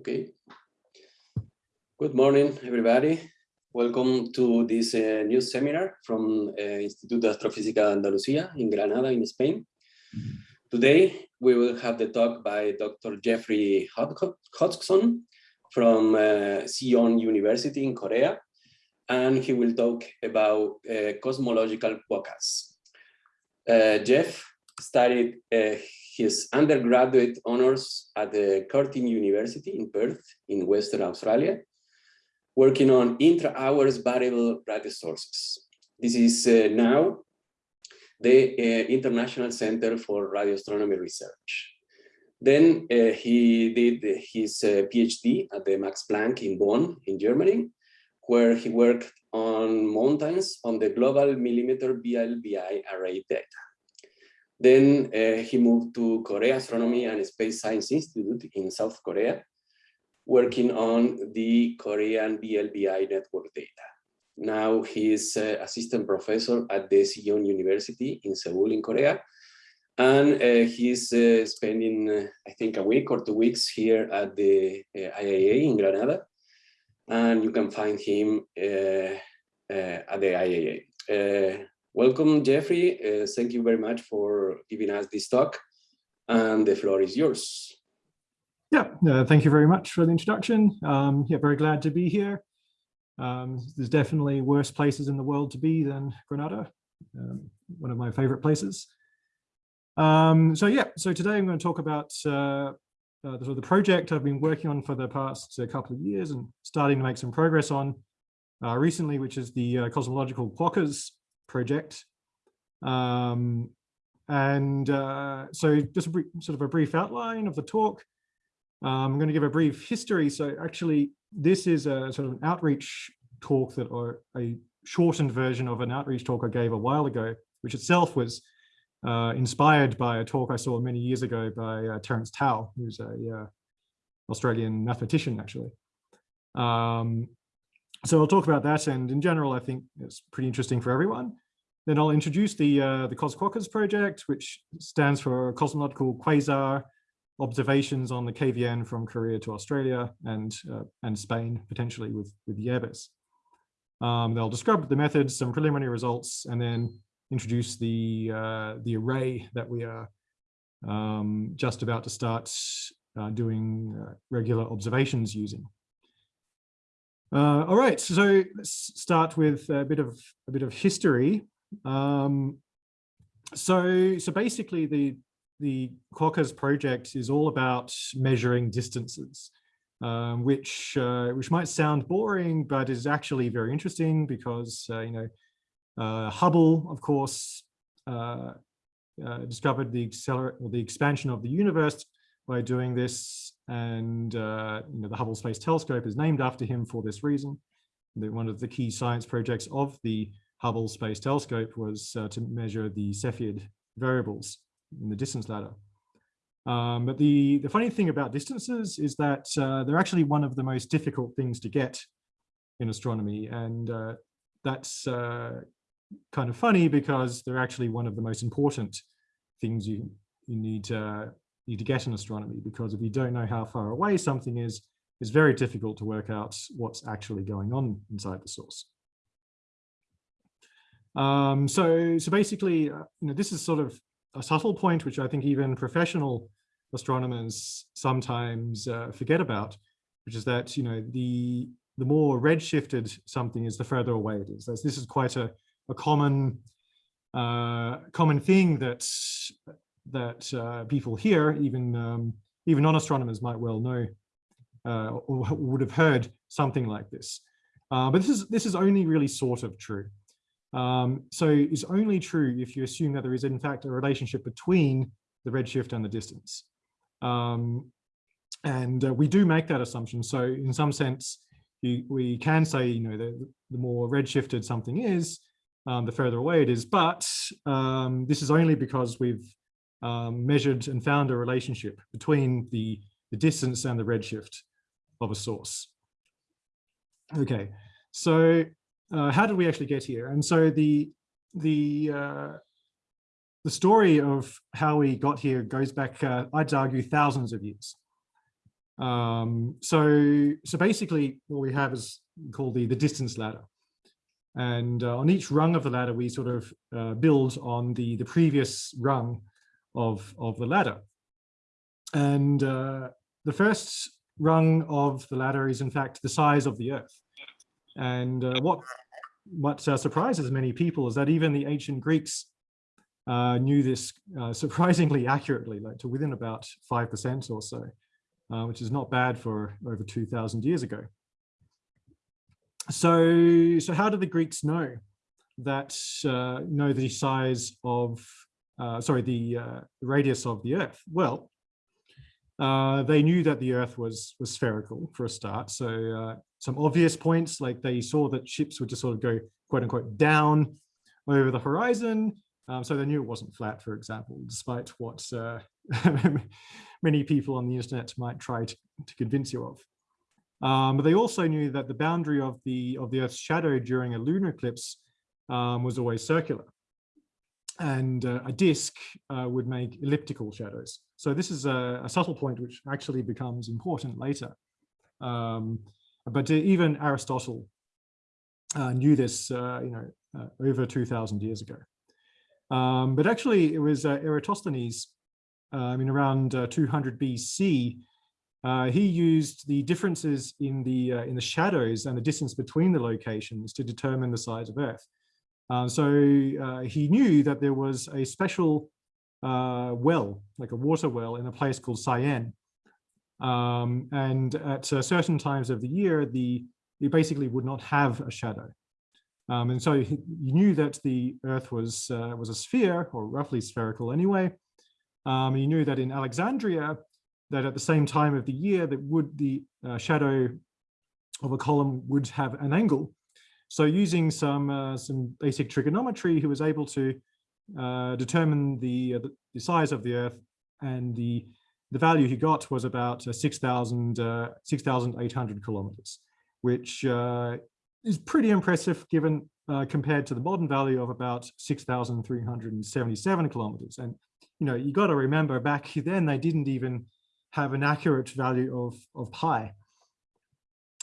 Okay. Good morning, everybody. Welcome to this uh, new seminar from uh, Instituto de Astrofísica Andalucía in Granada, in Spain. Today, we will have the talk by Dr. Jeffrey Hodgson from uh, Seoul University in Korea, and he will talk about uh, cosmological quokkas. Uh, Jeff studied uh, his undergraduate honors at the Curtin University in Perth in Western Australia, working on intra-hours variable radio sources. This is uh, now the uh, International Center for Radio Astronomy Research. Then uh, he did his uh, PhD at the Max Planck in Bonn, in Germany, where he worked on mountains on the global millimeter VLBI array data. Then uh, he moved to Korea Astronomy and Space Science Institute in South Korea, working on the Korean VLBI network data. Now he is uh, assistant professor at the Sejong University in Seoul in Korea. And uh, he's uh, spending, uh, I think, a week or two weeks here at the uh, IAA in Granada. And you can find him at the IAA. Welcome, Jeffrey. Uh, thank you very much for giving us this talk. And the floor is yours. Yeah, uh, thank you very much for the introduction. Um, yeah, very glad to be here. Um, there's definitely worse places in the world to be than Granada, um, one of my favorite places. Um, so yeah, so today I'm going to talk about uh, uh, the, sort of the project I've been working on for the past uh, couple of years and starting to make some progress on uh, recently, which is the uh, cosmological quokkas project. Um, and uh, so just sort of a brief outline of the talk. Um, I'm going to give a brief history. So actually, this is a sort of an outreach talk that, or a shortened version of an outreach talk I gave a while ago, which itself was uh, inspired by a talk I saw many years ago by uh, Terence Tao, who's a uh, Australian mathematician, actually. Um, so I'll talk about that. And in general, I think it's pretty interesting for everyone. Then I'll introduce the, uh, the CosQuokkas project, which stands for Cosmological Quasar Observations on the KVN from Korea to Australia and, uh, and Spain, potentially with, with the Airbus. Um, they'll describe the methods, some preliminary results, and then introduce the, uh, the array that we are um, just about to start uh, doing uh, regular observations using. Uh, all right, so let's start with a bit of a bit of history. Um, so, so basically, the the Quokkas project is all about measuring distances, um, which uh, which might sound boring, but is actually very interesting because uh, you know uh, Hubble, of course, uh, uh, discovered the accelerate or the expansion of the universe by doing this. And uh, you know, the Hubble Space Telescope is named after him for this reason. one of the key science projects of the Hubble Space Telescope was uh, to measure the Cepheid variables in the distance ladder. Um, but the, the funny thing about distances is that uh, they're actually one of the most difficult things to get in astronomy. And uh, that's uh, kind of funny because they're actually one of the most important things you, you need to need to get in astronomy because if you don't know how far away something is, it's very difficult to work out what's actually going on inside the source. Um, so, so basically, uh, you know, this is sort of a subtle point, which I think even professional astronomers sometimes uh, forget about, which is that, you know, the, the more redshifted something is, the further away it is. This is quite a, a common, uh, common thing that that uh, people here, even um, even non-astronomers might well know uh, or would have heard something like this. Uh, but this is this is only really sort of true. Um, so it's only true if you assume that there is in fact a relationship between the redshift and the distance. Um, and uh, we do make that assumption. So in some sense, you, we can say, you know, the, the more redshifted something is, um, the further away it is. But um, this is only because we've um, measured and found a relationship between the, the distance and the redshift of a source. Okay, so uh, how did we actually get here? And so the the uh, the story of how we got here goes back, uh, I'd argue, thousands of years. Um, so, so basically what we have is called the, the distance ladder. And uh, on each rung of the ladder, we sort of uh, build on the, the previous rung of, of the ladder. And uh, the first rung of the ladder is in fact the size of the earth. And uh, what, what uh, surprises many people is that even the ancient Greeks uh, knew this surprisingly accurately, like to within about 5% or so, which is not bad for over 2000 years ago so so how did the Greeks know that uh, know the size of uh, sorry the uh, radius of the Earth? Well, uh, they knew that the Earth was was spherical for a start. So uh, some obvious points like they saw that ships would just sort of go quote unquote down over the horizon. Um, so they knew it wasn't flat, for example, despite what uh, many people on the internet might try to, to convince you of. Um, but they also knew that the boundary of the of the Earth's shadow during a lunar eclipse um, was always circular. And uh, a disk uh, would make elliptical shadows. So this is a, a, subtle point which actually becomes important later. Um, but even Aristotle uh, knew this, uh, you know, uh, over 2,000 years ago. Um, but actually, it was uh, Eratosthenes, I mean, around 200 BC, uh, he used the differences in the uh, in the shadows and the distance between the locations to determine the size of Earth. Uh, so uh, he knew that there was a special uh, well, like a water well, in a place called Syene. Um, and at uh, certain times of the year, the it basically would not have a shadow. Um, and so he, he, knew that the Earth was was a sphere, or roughly spherical anyway. Um, he knew that in Alexandria, that at the same time of the year that would the uh, shadow of a column would have an angle. So using some uh, some basic trigonometry, he was able to uh, determine the, uh, the size of the Earth, and the the value he got was about uh, 6,800 6, kilometers, which uh, is pretty impressive given compared to the modern value of about 6,377 kilometers. And you know, you got to remember back then they didn't even have an accurate value of, of pi.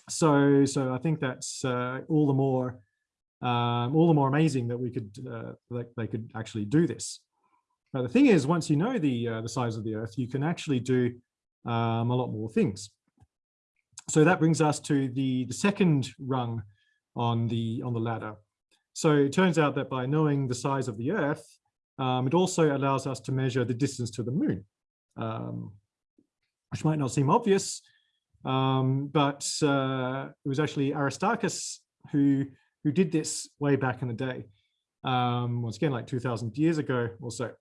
So, so I think that's uh, all the more um, all the more amazing that we could uh, that they could actually do this. But the thing is, once you know the uh, the size of the Earth, you can actually do um, a lot more things. So that brings us to the the second rung on the on the ladder. So it turns out that by knowing the size of the Earth, um, it also allows us to measure the distance to the Moon. Um, which might not seem obvious, um, but uh, it was actually Aristarchus who, who did this way back in the day, um, once again, like 2000 years ago or so.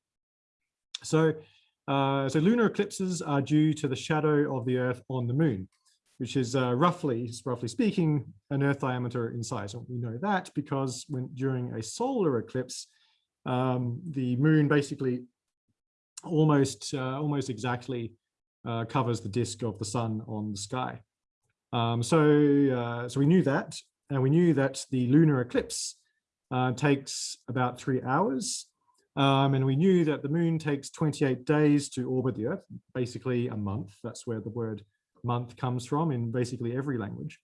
So, uh, so lunar eclipses are due to the shadow of the Earth on the moon, which is uh, roughly, roughly speaking, an Earth diameter in size. And we know that because when during a solar eclipse, um, the moon basically almost, uh, almost exactly uh, covers the disk of the sun on the sky. Um, so, uh, so we knew that, and we knew that the lunar eclipse uh, takes about three hours. Um, and we knew that the moon takes 28 days to orbit the earth, basically a month. That's where the word month comes from in basically every language.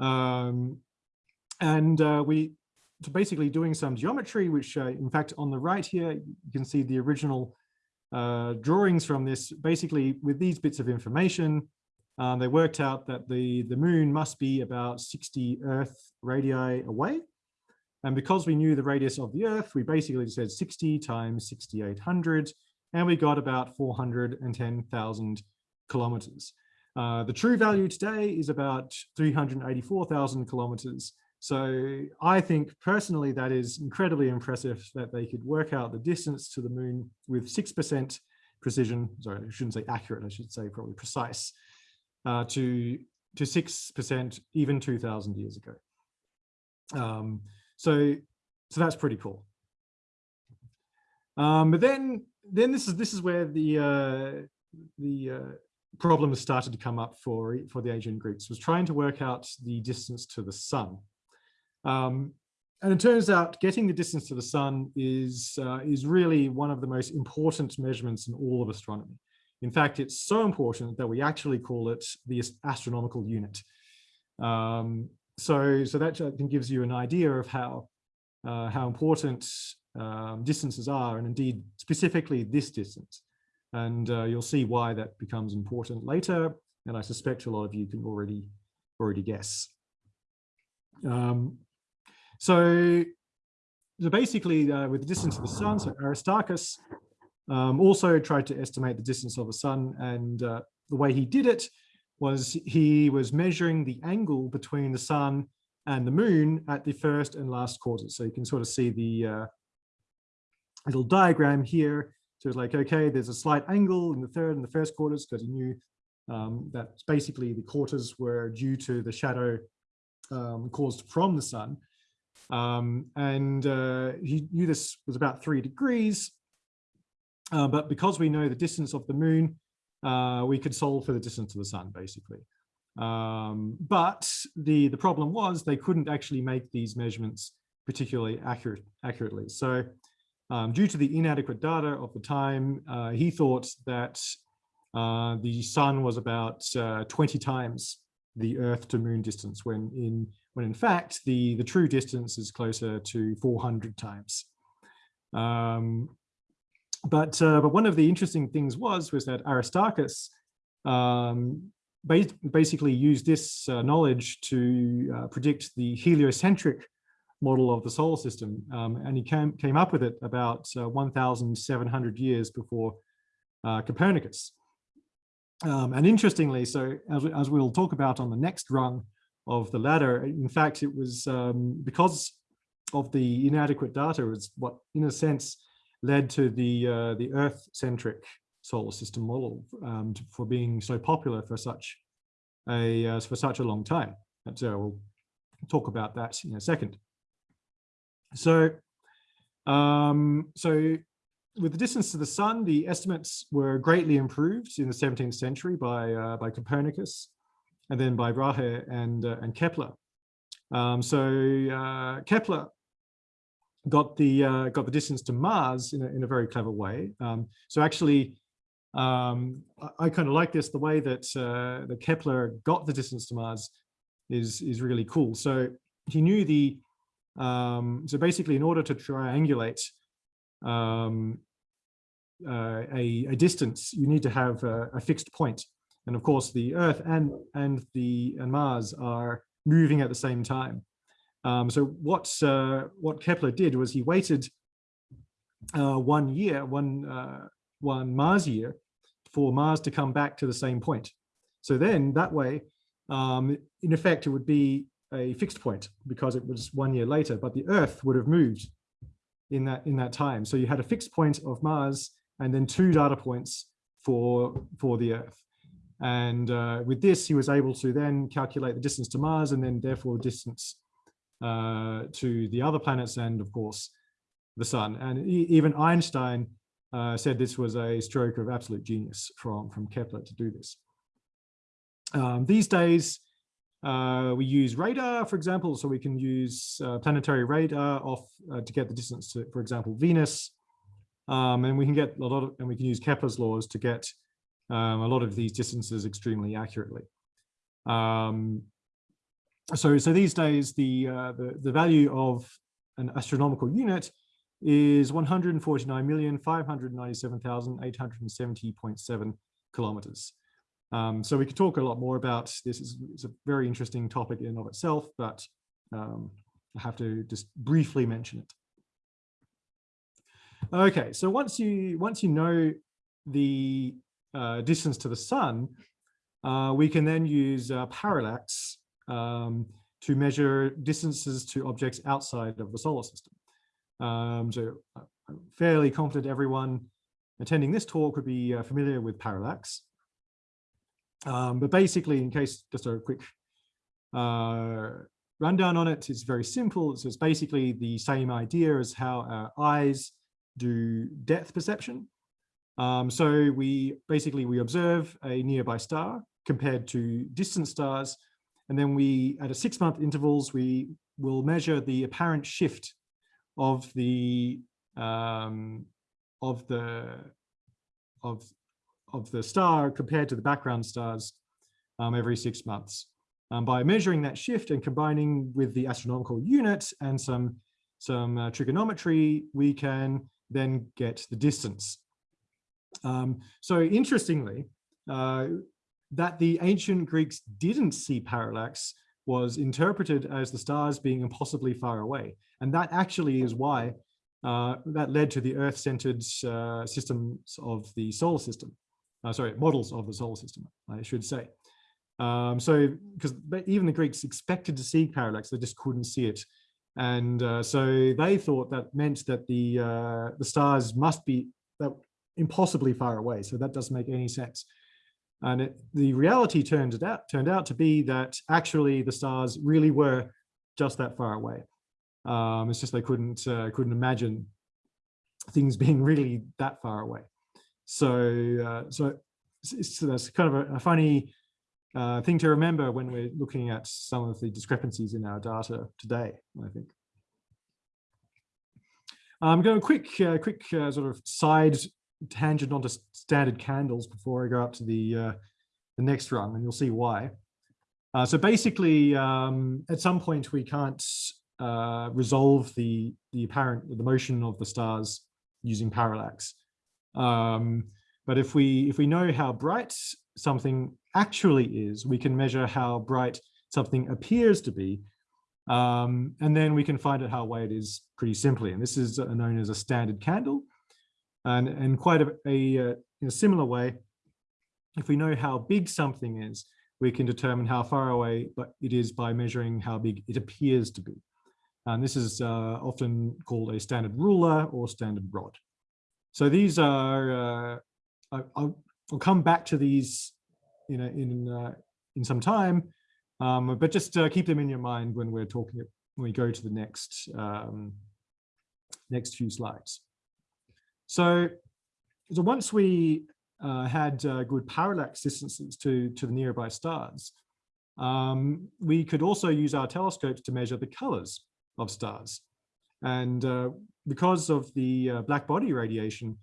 Um, and uh, we, basically doing some geometry, which uh, in fact on the right here, you can see the original uh, drawings from this, basically with these bits of information, um, they worked out that the, the moon must be about 60 Earth radii away. And because we knew the radius of the Earth, we basically said 60 times 6,800, and we got about 410,000 kilometers. Uh, the true value today is about 384,000 kilometers. So I think personally that is incredibly impressive that they could work out the distance to the moon with 6% precision, sorry, I shouldn't say accurate, I should say probably precise, uh, to to 6% even 2000 years ago. Um, so, so that's pretty cool. Um, but then, then this is this is where the uh, the uh, problems started to come up for for the ancient Greeks was trying to work out the distance to the sun. Um, and it turns out getting the distance to the sun is, uh, is really one of the most important measurements in all of astronomy. In fact, it's so important that we actually call it the astronomical unit. Um, so, so that I think gives you an idea of how uh, how important um, distances are, and indeed specifically this distance. And uh, you'll see why that becomes important later. And I suspect a lot of you can already already guess. Um, so, so basically, uh, with the distance of the sun, so Aristarchus um, also tried to estimate the distance of the sun, and uh, the way he did it was he was measuring the angle between the sun and the moon at the first and last quarters. So you can sort of see the uh, little diagram here. So it's like, okay, there's a slight angle in the third and the first quarters because he knew um, that basically the quarters were due to the shadow um, caused from the sun. Um, and uh, he knew this was about three degrees. Uh, but because we know the distance of the moon, uh, we could solve for the distance of the sun, basically. Um, but the, the problem was they couldn't actually make these measurements particularly accurate, accurately. So um, due to the inadequate data of the time, uh, he thought that uh, the sun was about uh, 20 times the Earth to moon distance, when in when in fact the the true distance is closer to 400 times. Um, but uh, but one of the interesting things was was that Aristarchus um, ba basically used this uh, knowledge to uh, predict the heliocentric model of the solar system, um, and he came came up with it about uh, 1,700 years before uh, Copernicus. Um, and interestingly, so as, as we'll talk about on the next rung of the ladder, in fact, it was um, because of the inadequate data is what, in a sense, led to the uh, the Earth-centric solar system model um, to, for being so popular for such a uh, for such a long time. And so we'll talk about that in a second. So, um, so with the distance to the sun, the estimates were greatly improved in the 17th century by uh, by Copernicus, and then by Brahe and uh, and Kepler. Um, so uh, Kepler got the uh, got the distance to Mars in a, in a very clever way. Um, so actually, um, I, I kind of like this. The way that uh, the Kepler got the distance to Mars is is really cool. So he knew the um, so basically, in order to triangulate um, uh, a, a, distance, you need to have a, a, fixed point. And of course, the Earth and and the and Mars are moving at the same time. Um, so what uh, what Kepler did was he waited uh, one year, one uh, one Mars year, for Mars to come back to the same point. So then that way, um, in effect, it would be a fixed point because it was one year later, but the Earth would have moved in that in that time. So you had a fixed point of Mars and then two data points for for the Earth. And uh, with this, he was able to then calculate the distance to Mars and then therefore distance uh, to the other planets and of course the sun. And e even Einstein uh, said this was a stroke of absolute genius from, from Kepler to do this. Um, these days, uh, we use radar, for example, so we can use uh, planetary radar off uh, to get the distance to, for example, Venus. Um, and we can get a lot of, and we can use Kepler's laws to get um, a lot of these distances extremely accurately. Um, so so these days the, uh, the the value of an astronomical unit is 149,597,870.7 kilometers. Um, so we could talk a lot more about this. It's, it's a very interesting topic in and of itself, but um, I have to just briefly mention it. Okay, so once you once you know the uh, distance to the sun, uh, we can then use uh, parallax um, to measure distances to objects outside of the solar system. Um, so uh, I'm fairly confident everyone attending this talk would be uh, familiar with parallax. Um, but basically, in case just a quick uh, rundown on it, it's very simple. So it's basically the same idea as how our eyes do depth perception. Um, so we basically we observe a nearby star compared to distant stars and then we, at a six month intervals, we will measure the apparent shift of the, um, of the, of, of the star compared to the background stars um, every six months. Um, by measuring that shift and combining with the astronomical unit and some, some uh, trigonometry, we can then get the distance. Um, so interestingly, uh, that the ancient Greeks didn't see parallax was interpreted as the stars being impossibly far away. And that actually is why uh, that led to the Earth-centered uh, systems of the solar system. Uh, sorry, models of the solar system, I should say. Um, so, because even the Greeks expected to see parallax, they just couldn't see it. And uh, so they thought that meant that the uh, the stars must be that impossibly far away. So that doesn't make any sense. And it, the reality turned it out turned out to be that actually the stars really were just that far away. Um, it's just they couldn't uh, couldn't imagine things being really that far away. So uh, so it's, that's kind of a, a funny uh, thing to remember when we're looking at some of the discrepancies in our data today. I think. I'm going a quick uh, quick uh, sort of side tangent onto standard candles before I go up to the uh, the next rung, and you'll see why. Uh, so basically, um, at some point we can't uh, resolve the the apparent the motion of the stars using parallax. Um, but if we if we know how bright something actually is, we can measure how bright something appears to be, um, and then we can find out how away it is pretty simply. And this is known as a standard candle. And in quite a, a, uh, in a similar way, if we know how big something is, we can determine how far away but it is by measuring how big it appears to be. And this is uh, often called a standard ruler or standard rod. So these are, uh, I'll, I'll, come back to these in, a, in, uh, in some time, um, but just uh, keep them in your mind when we're talking, when we go to the next, um, next few slides. So, so once we uh, had uh, good parallax distances to, to the nearby stars, um, we could also use our telescopes to measure the colors of stars. And uh, because of the uh, black body radiation,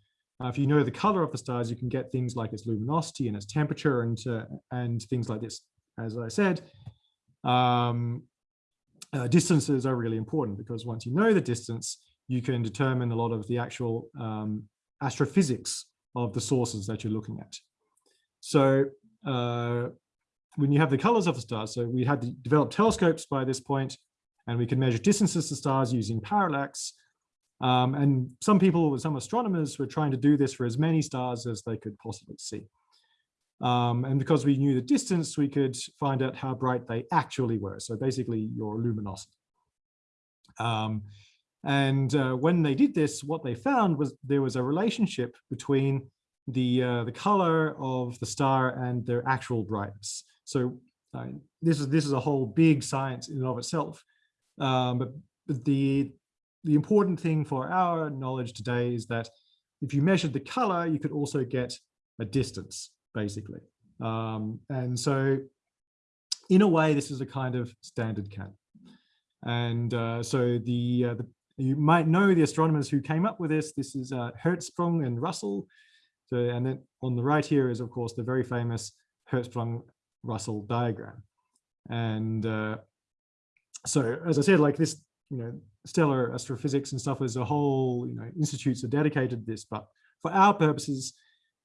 uh, if you know the color of the stars, you can get things like its luminosity and its temperature and, uh, and things like this. As I said, um, distances are really important because once you know the distance, you can determine a lot of the actual um, astrophysics of the sources that you're looking at. So uh, when you have the colors of the stars, so we had developed telescopes by this point, and we can measure distances to stars using parallax. Um, and some people, some astronomers were trying to do this for as many stars as they could possibly see. Um, and because we knew the distance, we could find out how bright they actually were. So basically your luminosity. Um, and uh, when they did this, what they found was there was a relationship between the, uh, the color of the star and their actual brightness. So uh, this, is, this is a whole big science in and of itself. Um, but, but the, the important thing for our knowledge today is that if you measured the color, you could also get a distance, basically. Um, and so in a way, this is a kind of standard can. And uh, so the, uh, the, you might know the astronomers who came up with this. This is uh, Hertzsprung and Russell. So, and then on the right here is, of course, the very famous Hertzsprung-Russell diagram. And uh, so, as I said, like this, you know, stellar astrophysics and stuff is a whole, you know, institutes are dedicated to this. But for our purposes,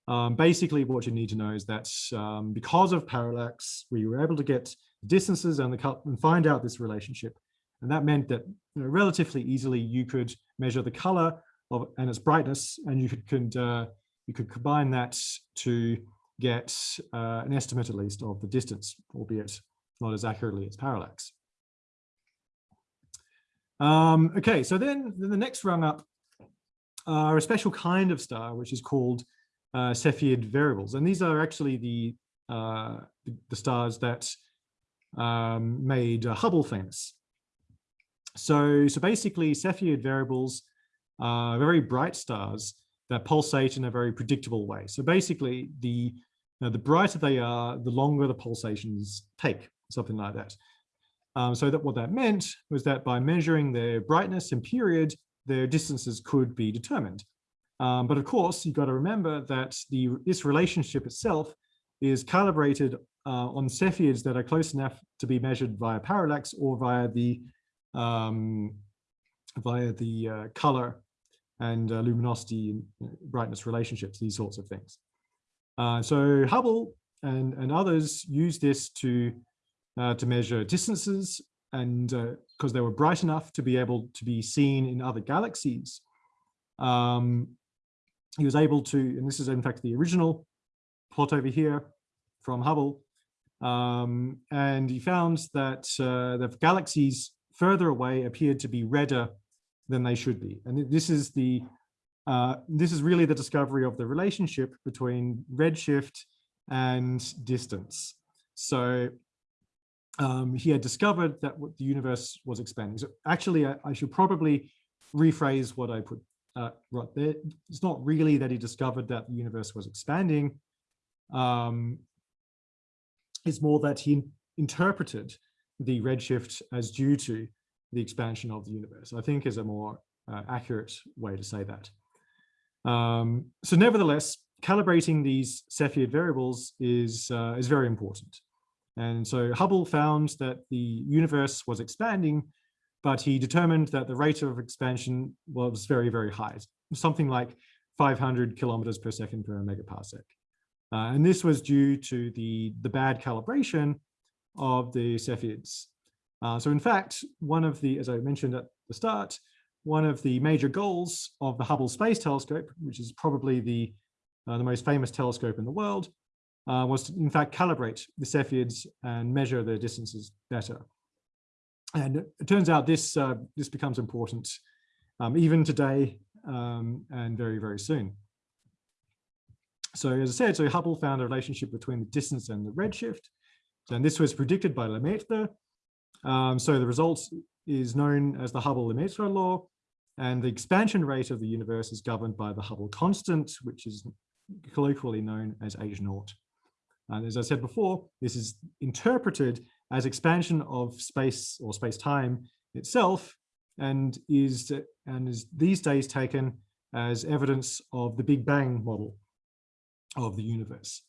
um, basically what you need to know is that um, because of parallax, we were able to get distances and, the, and find out this relationship. And that meant that you know, relatively easily you could measure the color of and its brightness, and you could, could uh, you could combine that to get uh, an estimate at least of the distance, albeit not as accurately as parallax. Um, okay, so then, the next rung up are a special kind of star, which is called uh, Cepheid variables. And these are actually the, uh, the stars that um, made uh, Hubble famous. So, so basically Cepheid variables are very bright stars that pulsate in a very predictable way. So basically the, you know, the brighter they are, the longer the pulsations take, something like that. Um, so that what that meant was that by measuring their brightness and period, their distances could be determined. Um, but of course, you've got to remember that the, this relationship itself is calibrated uh, on Cepheids that are close enough to be measured via parallax or via the um, via the uh, color and uh, luminosity and brightness relationships, these sorts of things. Uh, so Hubble and, and others use this to, uh, to measure distances and because uh, they were bright enough to be able to be seen in other galaxies. Um, he was able to, and this is in fact the original plot over here from Hubble, um, and he found that uh, the galaxies further away appeared to be redder than they should be. And this is the uh, this is really the discovery of the relationship between redshift and distance. So um, he had discovered that the universe was expanding. So actually, I, I should probably rephrase what I put uh, right there. It's not really that he discovered that the universe was expanding. Um, it's more that he interpreted the redshift as due to the expansion of the universe, I think is a more uh, accurate way to say that. Um, so nevertheless, calibrating these Cepheid variables is, uh, is very important. And so Hubble found that the universe was expanding, but he determined that the rate of expansion was very, very high, something like 500 kilometers per second per megaparsec. Uh, and this was due to the, the bad calibration of the Cepheids. Uh, so in fact, one of the, as I mentioned at the start, one of the major goals of the Hubble Space Telescope, which is probably the, uh, the most famous telescope in the world, uh, was to in fact calibrate the Cepheids and measure their distances better. And it turns out this, uh, this becomes important um, even today um, and very, very soon. So as I said, so Hubble found a relationship between the distance and the redshift. And this was predicted by Lemaitre. Um, so the result is known as the Hubble-Lemaitre law. And the expansion rate of the universe is governed by the Hubble constant, which is colloquially known as H naught. And as I said before, this is interpreted as expansion of space or space-time itself and is, and is these days taken as evidence of the Big Bang model of the universe.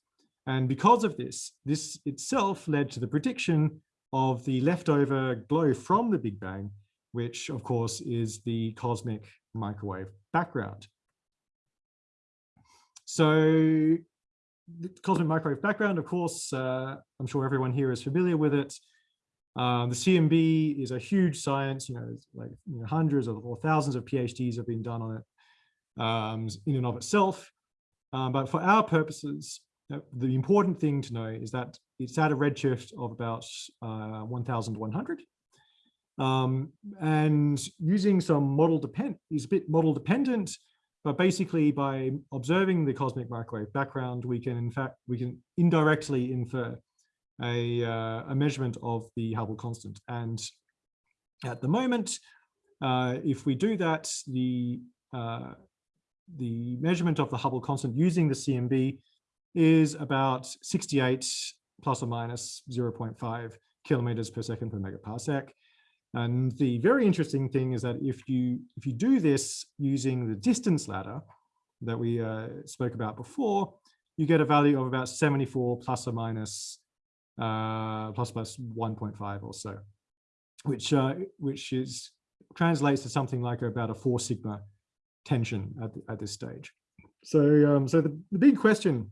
And because of this, this itself led to the prediction of the leftover glow from the Big Bang, which of course is the cosmic microwave background. So the cosmic microwave background, of course, uh, I'm sure everyone here is familiar with it. Um, the CMB is a huge science, you know, like you know, hundreds of, or thousands of PhDs have been done on it um, in and of itself. Um, but for our purposes, uh, the important thing to know is that it's at a redshift of about uh, 1100. Um, and using some model depend is a bit model dependent, but basically by observing the cosmic microwave background, we can in fact, we can indirectly infer a, uh, a measurement of the Hubble constant. And at the moment, uh, if we do that, the uh, the measurement of the Hubble constant using the CMB is about 68 plus or minus 0.5 kilometers per second per megaparsec. And the very interesting thing is that if you if you do this using the distance ladder that we uh, spoke about before, you get a value of about 74 plus or minus uh, plus plus 1.5 or so, which uh, which is translates to something like about a four sigma tension at, at this stage. So, um, so the, the big question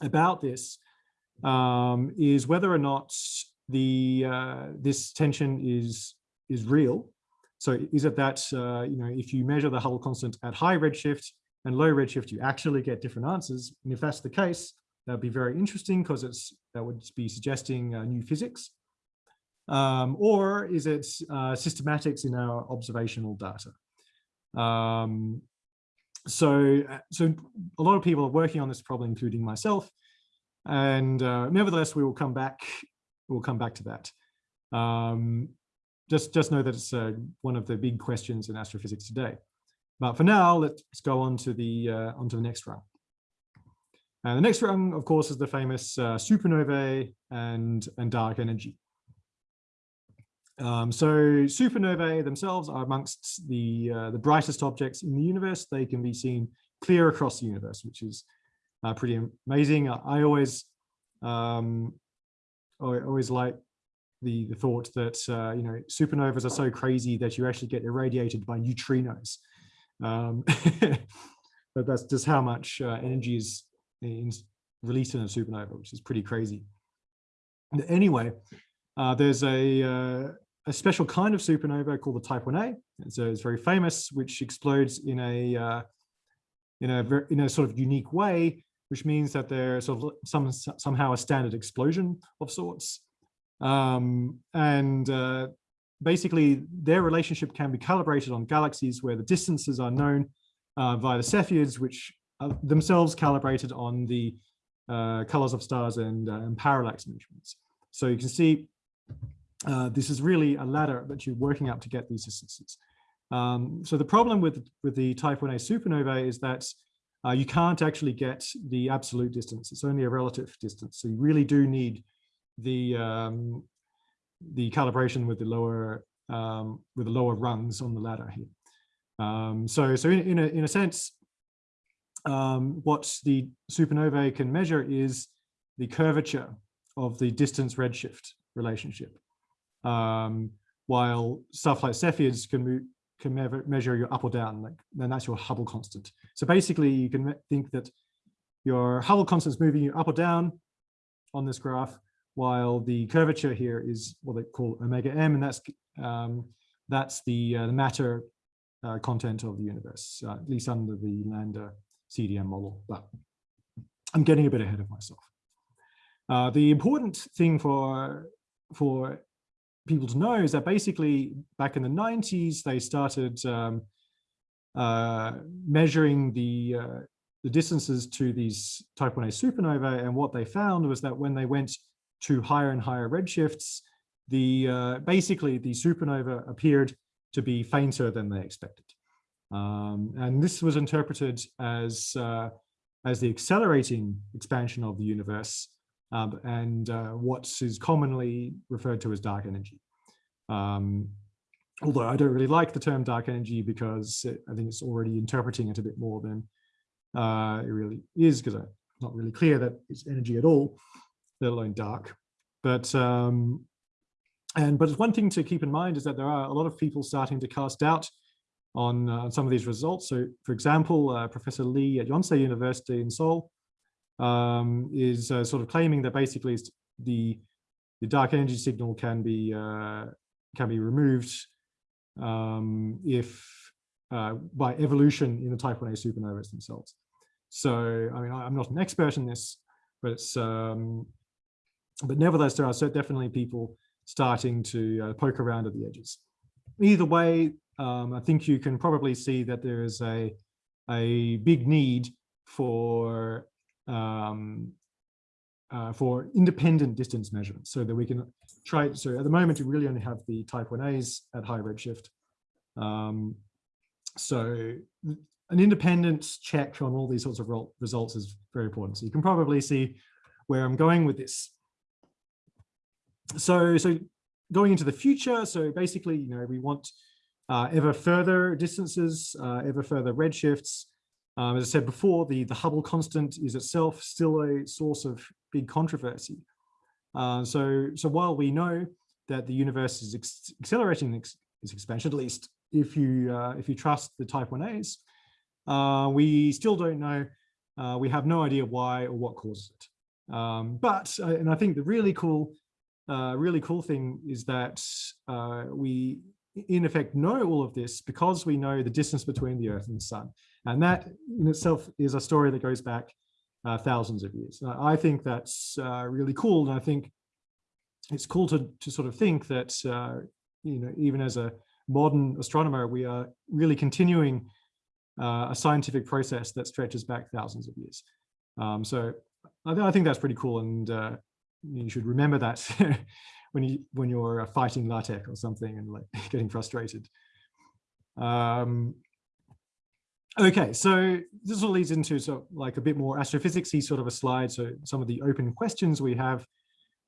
about this um, is whether or not the uh, this tension is is real. So is it that uh, you know if you measure the Hubble constant at high redshift and low redshift, you actually get different answers? And if that's the case, that would be very interesting because it's that would be suggesting uh, new physics. Um, or is it uh, systematics in our observational data? Um, so, uh, so a lot of people are working on this problem, including myself. And uh, nevertheless, we will come back. We'll come back to that. Um, just, just know that it's uh, one of the big questions in astrophysics today. But for now, let's go on to the uh, onto the next rung. And the next rung, of course, is the famous uh, supernovae and and dark energy. Um, so supernovae themselves are amongst the, uh, the brightest objects in the universe. They can be seen clear across the universe, which is uh, pretty amazing. I always, um, I always like the, the thought that, uh, you know, supernovas are so crazy that you actually get irradiated by neutrinos. Um, but that's just how much uh, energy is in, released in a supernova, which is pretty crazy. Anyway, uh, there's a, uh, a special kind of supernova called the Type 1a. So it's very famous, which explodes in a uh, in a in a sort of unique way, which means that there's sort of some somehow a standard explosion of sorts. Um, and uh, basically, their relationship can be calibrated on galaxies where the distances are known uh, via the Cepheids, which are themselves calibrated on the uh, colors of stars and, uh, and parallax measurements. So you can see uh, this is really a ladder that you're working up to get these distances. Um, so the problem with, with the type 1a supernova is that uh, you can't actually get the absolute distance. It's only a relative distance. So you really do need the um, the calibration with the lower um, with the lower rungs on the ladder here. Um, so so in, in, a, in a sense, um, what the supernovae can measure is the curvature of the distance redshift relationship. Um, while stuff like Cepheids can move, can measure your up or down, like then that's your Hubble constant. So basically you can think that your Hubble constant is moving you up or down on this graph, while the curvature here is what they call omega m, and that's um, that's the, uh, the matter uh, content of the universe, uh, at least under the Lambda CDM model. But I'm getting a bit ahead of myself. Uh, the important thing for for people to know is that basically back in the 90s, they started um, uh, measuring the, uh, the distances to these type 1a supernova. And what they found was that when they went to higher and higher redshifts, the uh, basically the supernova appeared to be fainter than they expected. Um, and this was interpreted as, uh, as the accelerating expansion of the universe um, and uh, what is commonly referred to as dark energy. Um, although I don't really like the term dark energy because it, I think it's already interpreting it a bit more than uh, it really is because it's not really clear that it's energy at all, let alone dark. But um, and but one thing to keep in mind is that there are a lot of people starting to cast doubt on uh, some of these results. So, for example, uh, Professor Lee at Yonsei University in Seoul um, is uh, sort of claiming that basically the the dark energy signal can be uh, can be removed um, if uh, by evolution in the type 1a supernovas themselves. So I mean I'm not an expert in this, but it's um, but nevertheless there are definitely people starting to uh, poke around at the edges. Either way, um, I think you can probably see that there is a a big need for um, uh, for independent distance measurements so that we can try. So at the moment, we really only have the type 1As at high redshift. Um, so an independent check on all these sorts of results is very important. So you can probably see where I'm going with this. So, so going into the future, so basically, you know, we want uh, ever further distances, uh, ever further redshifts, um, as I said before, the, the Hubble constant is itself still a source of big controversy. Uh, so, so while we know that the universe is accelerating its, expansion, at least if you uh, if you trust the Type 1As, uh, we still don't know. Uh, we have no idea why or what causes it. Um, but uh, and I think the really cool, uh, really cool thing is that we in effect know all of this because we know the distance between the Earth and the Sun. And that in itself is a story that goes back uh, thousands of years. Uh, I think that's uh, really cool. And I think it's cool to, to sort of think that, uh, you know, even as a modern astronomer, we are really continuing uh, a scientific process that stretches back thousands of years. Um, so I, th I, think that's pretty cool. And uh, you should remember that when you when you're fighting LaTeX or something and like getting frustrated. Um, Okay, so this all leads into so like a bit more astrophysicsy sort of a slide. So some of the open questions we have.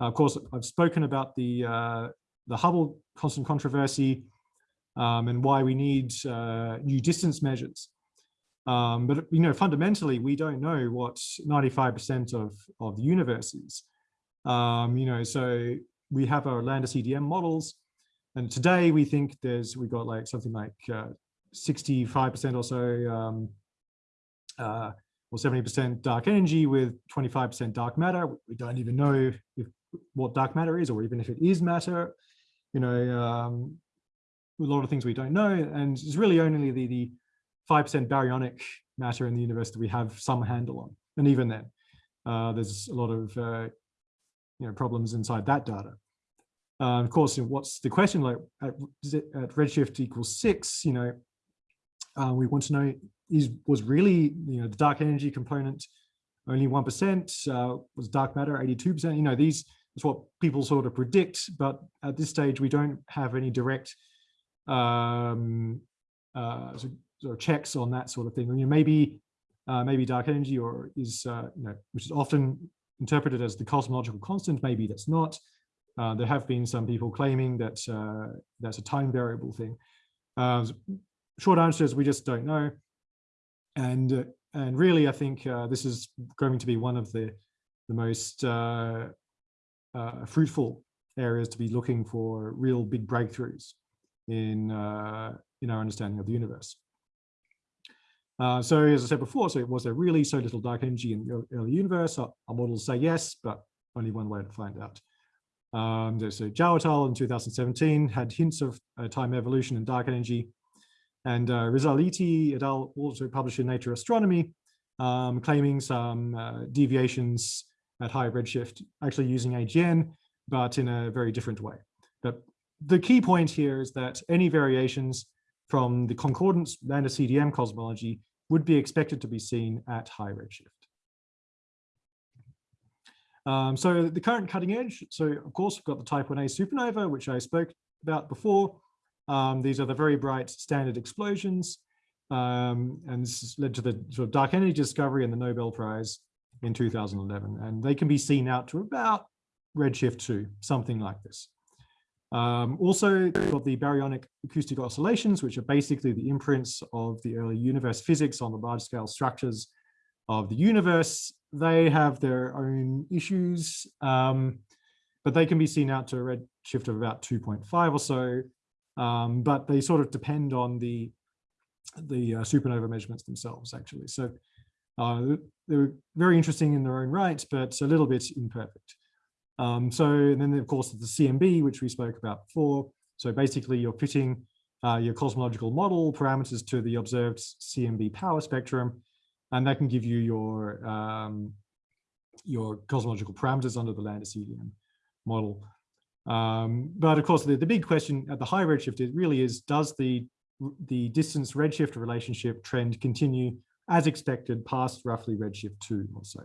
Uh, of course, I've spoken about the uh, the Hubble constant controversy um, and why we need uh, new distance measures. Um, but you know, fundamentally, we don't know what 95% of of the universe is. Um, you know, so we have our lambda CDM models, and today we think there's we got like something like 65% uh, or so, um, uh, or 70% dark energy with 25% dark matter. We don't even know if what dark matter is, or even if it is matter. You know, um, a lot of things we don't know, and it's really only the the 5% baryonic matter in the universe that we have some handle on. And even then, uh, there's a lot of uh, you know, problems inside that data. Uh, of course, what's the question like at, at redshift equals six, you know, uh, we want to know is was really, you know, the dark energy component only 1%, uh, was dark matter 82%, you know, these is what people sort of predict, but at this stage, we don't have any direct um, uh, sort of checks on that sort of thing. You know, maybe uh, maybe dark energy or is uh, you know which is often interpreted as the cosmological constant. Maybe that's not. Uh, there have been some people claiming that uh, that's a time variable thing. Uh, short answer is we just don't know. And uh, and really, I think this is going to be one of the the most fruitful areas to be looking for real big breakthroughs in in our understanding of the universe. Uh, so as I said before, so was there really so little dark energy in the early universe? Our, our models say yes, but only one way to find out. Um, so Zhao in 2017 had hints of uh, time evolution and dark energy. And uh, Risaliti et al. also published in Nature Astronomy, um, claiming some uh, deviations at high redshift, actually using AGN, but in a very different way. But the key point here is that any variations from the concordance lambda CDM cosmology would be expected to be seen at high redshift. Um, so the current cutting edge, so of course we've got the type 1a supernova, which I spoke about before. Um, these are the very bright standard explosions. Um, and this led to the sort of dark energy discovery and the Nobel Prize in 2011. And they can be seen out to about redshift 2, something like this. Um, also, got the baryonic acoustic oscillations, which are basically the imprints of the early universe physics on the large scale structures of the universe. They have their own issues, um, but they can be seen out to a redshift of about 2.5 or so. Um, but they sort of depend on the, the uh, supernova measurements themselves, actually. So uh, they're very interesting in their own right, but a little bit imperfect. Um, so then, of course, the CMB, which we spoke about before. So basically, you're fitting uh, your cosmological model parameters to the observed CMB power spectrum, and that can give you your um, your cosmological parameters under the CDM model. Um, but of course, the, the big question at the high redshift it really is, does the the distance redshift relationship trend continue as expected past roughly redshift two or so?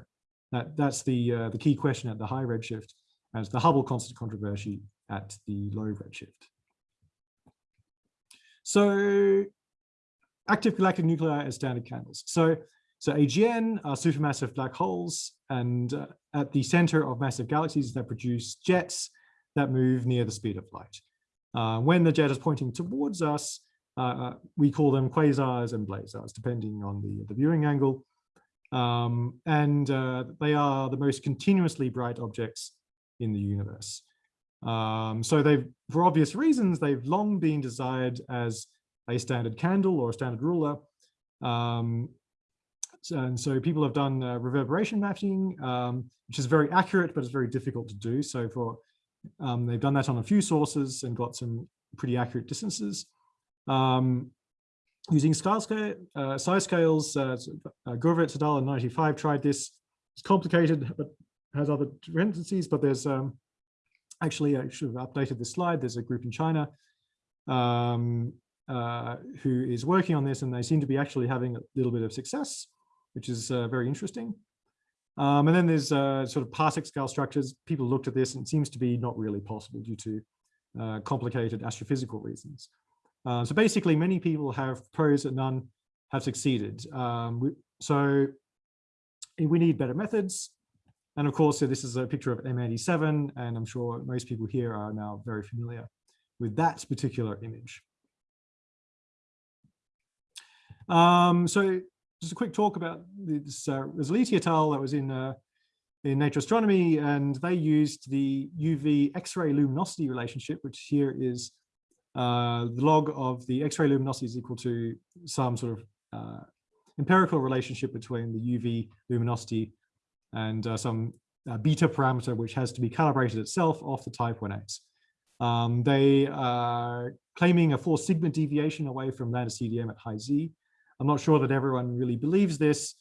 That, that's the, uh, the key question at the high redshift as the Hubble constant controversy at the low redshift. So active galactic nuclei as standard candles. So, so AGN are supermassive black holes and uh, at the center of massive galaxies that produce jets that move near the speed of light. Uh, when the jet is pointing towards us, uh, uh we call them quasars and blazars, depending on the, the viewing angle. Um, and uh, they are the most continuously bright objects in the universe. Um, so they've, for obvious reasons, they've long been desired as a standard candle or a standard ruler. Um, and so people have done uh, reverberation mapping, um, which is very accurate, but it's very difficult to do. So for um, they've done that on a few sources and got some pretty accurate distances. Um, using scale uh, size scales. Uh, uh, in 95 tried this. It's complicated, but has other dependencies, but there's um, actually, I should have updated this slide. There's a group in China um, uh, who is working on this, and they seem to be actually having a little bit of success, which is uh, very interesting. Um, and then there's uh, sort of parsec scale structures. People looked at this and it seems to be not really possible due to uh, complicated astrophysical reasons. Uh, so basically, many people have proposed and none have succeeded. Um, we, so we need better methods. And of course, so this is a picture of M87, and I'm sure most people here are now very familiar with that particular image. Um, so just a quick talk about this uh, Risaliti et al. that was in uh, in Nature Astronomy, and they used the UV X-ray luminosity relationship, which here is uh, the log of the X-ray luminosity is equal to some sort of uh, empirical relationship between the UV luminosity and uh, some uh, beta parameter, which has to be calibrated itself off the type 1As. Um, they are claiming a four sigma deviation away from lambda CDM at high Z. I'm not sure that everyone really believes this,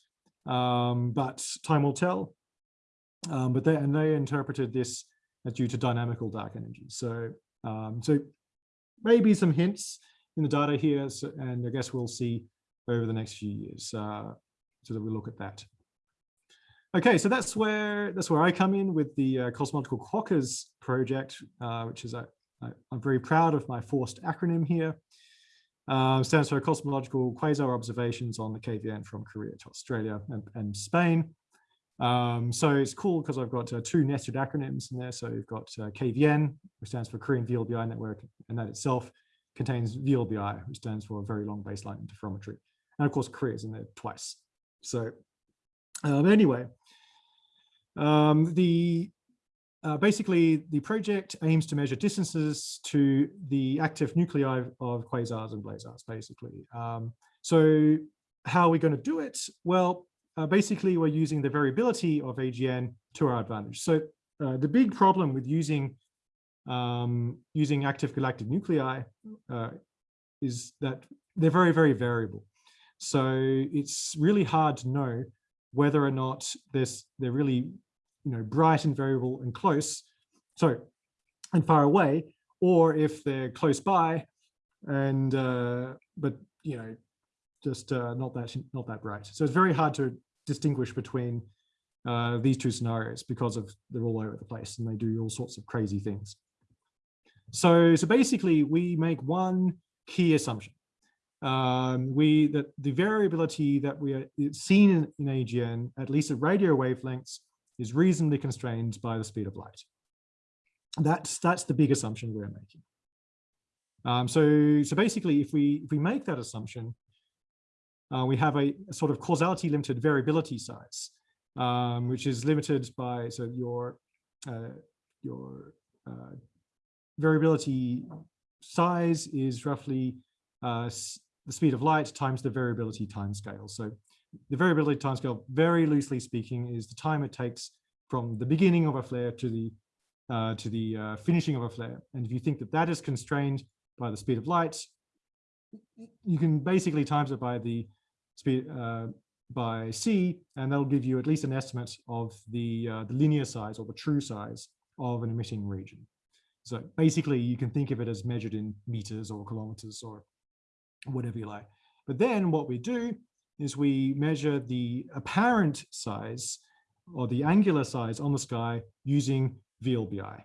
um, but time will tell. Um, but they and they interpreted this as due to dynamical dark energy. So um, so maybe some hints in the data here, so, and I guess we'll see over the next few years uh, so that we look at that. Okay, so that's where that's where I come in with the uh, Cosmological Quokkas project, uh, which is I'm very proud of my forced acronym here. Uh, stands for Cosmological Quasar Observations on the KVN from Korea to Australia and, and Spain. Um, so it's cool because I've got uh, two nested acronyms in there. So you've got uh, KVN, which stands for Korean VLBI Network, and that itself contains VLBI, which stands for Very Long Baseline Interferometry. And of course, Korea is in there twice. So um, anyway, um, the uh, basically the project aims to measure distances to the active nuclei of quasars and blazars, basically. Um, so how are we going to do it? Well, uh, basically, we're using the variability of AGN to our advantage. So uh, the big problem with using um, using active galactic nuclei uh, is that they're very, very variable. So it's really hard to know whether or not there's, they're really you know, bright and variable and close, so and far away, or if they're close by and uh, but you know just uh, not that not that bright. So it's very hard to distinguish between uh, these two scenarios because of they're all over the place and they do all sorts of crazy things. So, so basically we make one key assumption. Um, we that the variability that we are seen in, in AGN, at least at radio wavelengths, is reasonably constrained by the speed of light. That's that's the big assumption we're making. Um, so so basically, if we if we make that assumption, uh, we have a, a, sort of causality limited variability size, um, which is limited by so your uh, your uh, variability size is roughly uh, the speed of light times the variability timescale. So the variability timescale, very loosely speaking, is the time it takes from the beginning of a flare to the uh, to the uh, finishing of a flare. And if you think that that is constrained by the speed of light, you can basically times it by the speed uh, by c, and that'll give you at least an estimate of the uh, the linear size or the true size of an emitting region. So basically, you can think of it as measured in meters or kilometers or whatever you like. But then what we do is we measure the apparent size or the angular size on the sky using VLBI.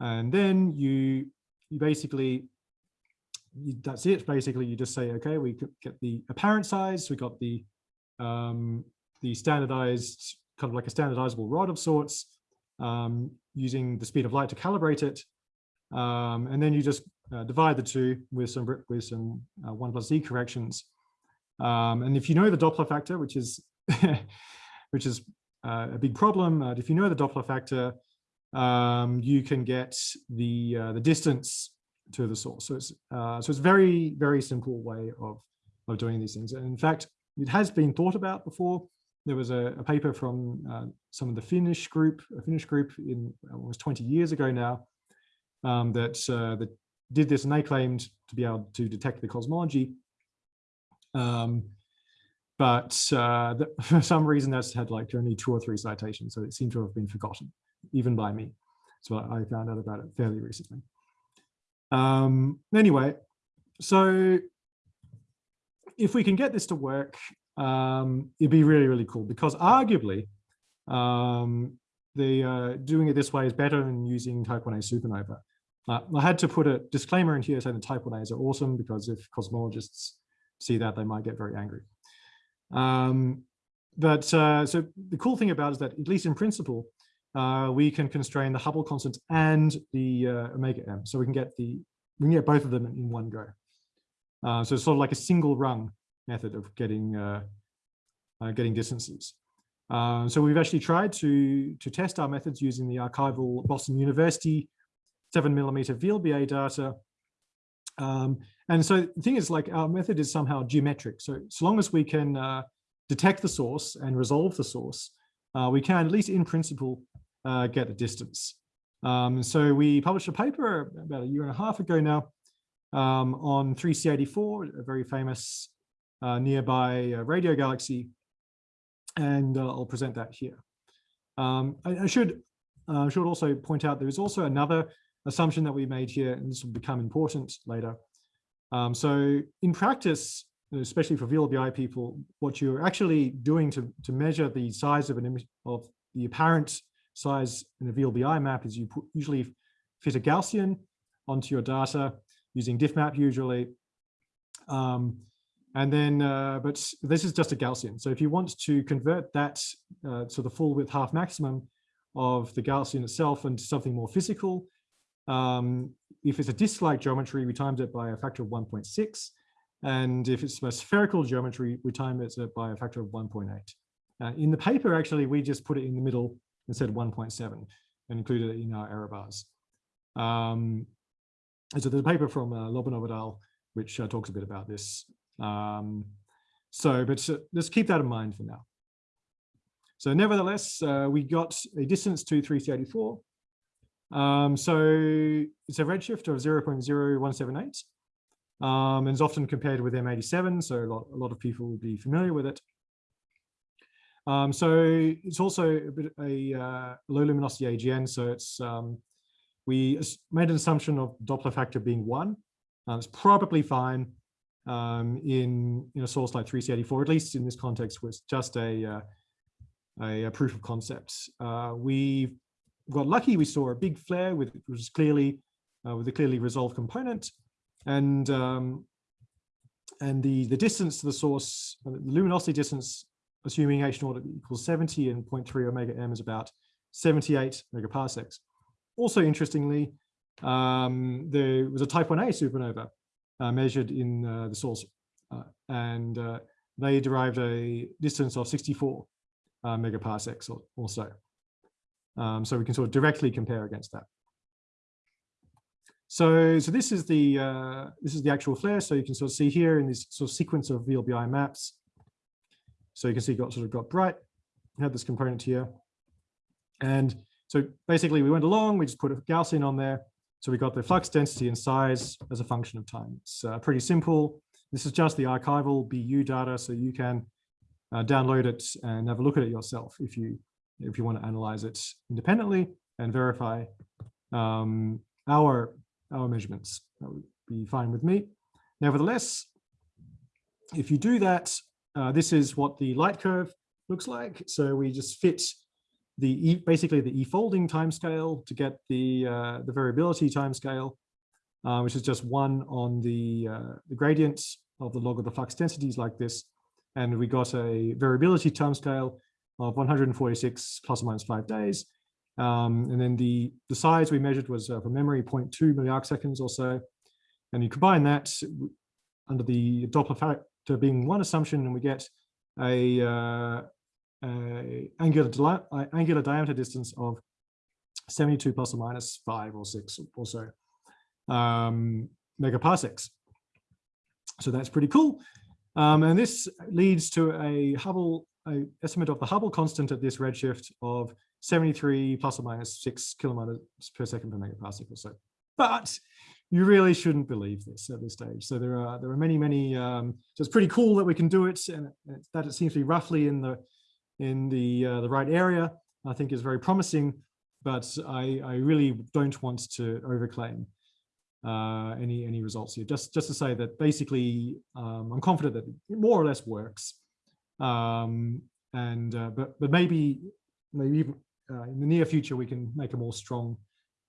And then you, you basically, you, that's it. Basically, you just say, okay, we get the apparent size. We got the, um, the standardized, kind of like a standardizable rod of sorts, um, using the speed of light to calibrate it. Um, and then you just uh, divide the two with some with some uh, one plus z corrections um, and if you know the Doppler factor, which is which is uh, a big problem, uh, if you know the Doppler factor, um, you can get the uh, the distance to the source. So it's uh, so it's very very simple way of of doing these things. And in fact, it has been thought about before. There was a, a paper from uh, some of the Finnish group, a Finnish group in almost 20 years ago now, um, that uh, that did this, and they claimed to be able to detect the cosmology um, but uh, the, for some reason that's had like only two or three citations, so it seemed to have been forgotten, even by me. So I found out about it fairly recently. Um, anyway, so if we can get this to work, um, it'd be really, really cool because arguably um, the uh, doing it this way is better than using type 1a supernova. Uh, I had to put a disclaimer in here saying the type 1a's are awesome because if cosmologists see that, they might get very angry. Um, but uh, so the cool thing about is that, at least in principle, uh, we can constrain the Hubble constant and the uh, omega m. So we can get the we can get both of them in one go. Uh, so it's sort of like a single rung method of getting uh, uh, getting distances. So we've actually tried to to test our methods using the archival Boston University seven millimeter VLBA data. Um, and so the thing is like our method is somehow geometric. So as long as we can detect the source and resolve the source, we can at least in principle uh, get the distance. Um, so we published a paper about a year and a half ago now um, on 3C84, a very famous uh, nearby uh, radio galaxy, and uh, I'll present that here. Um, I, I, should uh, should also point out there is also another assumption that we made here, and this will become important later. Um, so in practice, especially for VLBI people, what you're actually doing to, to measure the size of an image of the apparent size in a VLBI map is you put, usually fit a Gaussian onto your data using difmap usually. Um, and then, uh, but this is just a Gaussian. So if you want to convert that uh, to the full width half maximum of the Gaussian itself into something more physical, um, if it's a disk-like geometry, we timed it by a factor of 1.6. And if it's a spherical geometry, we time it by a factor of 1.8. Uh, in the paper, actually, we just put it in the middle instead of 1.7 and included it in our error bars. Um, and so there's a paper from uh, Lobanov et al. which uh, talks a bit about this. Um, so, but uh, let's keep that in mind for now. So nevertheless, uh, we got a distance to 3C84. Um, so it's a redshift of 0.0178 um, and it's often compared with M87. So a lot, a lot of people will be familiar with it. Um, so it's also a bit a uh, low luminosity AGN. So it's um, we made an assumption of Doppler factor being one. Uh, it's probably fine um, in in a source like 3C84, at least in this context, was just a, uh, a, a proof of concept. Uh, we got lucky. We saw a big flare with which was clearly uh, with a clearly resolved component, and um, and the the distance to the source, the luminosity distance assuming h naught equals 70 and 0.3 omega m is about 78 megaparsecs. Also interestingly, um, there was a type 1a supernova uh, measured in uh, the source uh, and uh, they derived a distance of 64 uh, megaparsecs or, or so. Um, so we can sort of directly compare against that. So, so this is the uh, this is the actual flare. So you can sort of see here in this sort of sequence of VLBI maps, so you can see got sort of got bright, had this component here. And so basically we went along, we just put a Gaussian on there. So we got the flux density and size as a function of time. It's uh, pretty simple. This is just the archival BU data, so you can uh, download it and have a look at it yourself if you if you want to analyze it independently and verify um, our our measurements. That would be fine with me. Nevertheless, if you do that, uh, this is what the light curve looks like. So we just fit the e, basically the e-folding timescale to get the uh, the variability timescale, uh, which is just one on the uh, the gradient of the log of the flux densities like this, and we got a variability timescale of 146 plus or minus five days. Um, and then the the size we measured was uh, from memory 0.2 milliarc seconds or so, and you combine that under the Doppler to being one assumption and we get a, uh, a angular, angular diameter distance of 72 plus or minus five or six or so um, megaparsecs. So that's pretty cool. Um, and this leads to a Hubble a estimate of the Hubble constant at this redshift of 73 plus or minus six kilometers per second per megaparsec or so. But you really shouldn't believe this at this stage. So there are there are many many. Um, so it's pretty cool that we can do it, and that it seems to be roughly in the in the uh, the right area. I think is very promising, but I I really don't want to overclaim uh, any any results here. Just just to say that basically um, I'm confident that it more or less works, um, and uh, but but maybe maybe uh, in the near future we can make a more strong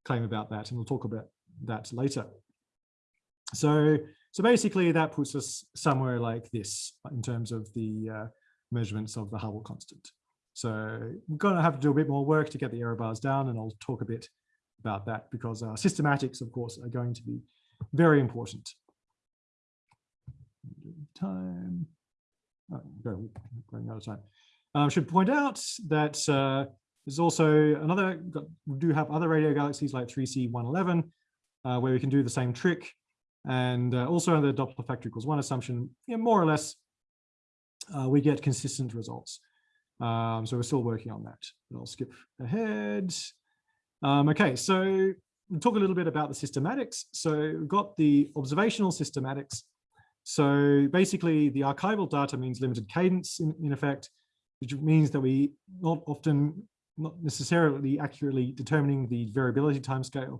claim about that, and we'll talk about that later. So, so basically that puts us somewhere like this in terms of the uh, measurements of the Hubble constant. So we're going to have to do a bit more work to get the error bars down, and I'll talk a bit about that because our systematics, of course, are going to be very important. Time. Oh, going out of time. I um, should point out that uh, there's also another, we do have other radio galaxies like 3C111, uh, where we can do the same trick. And uh, also under the Doppler factor equals one assumption, know, more or less, uh, we get consistent results. Um, so we're still working on that. But I'll skip ahead. Um, okay, so we'll talk a little bit about the systematics. So we've got the observational systematics. So basically the archival data means limited cadence in, in effect, which means that we not often, not necessarily accurately determining the variability timescale.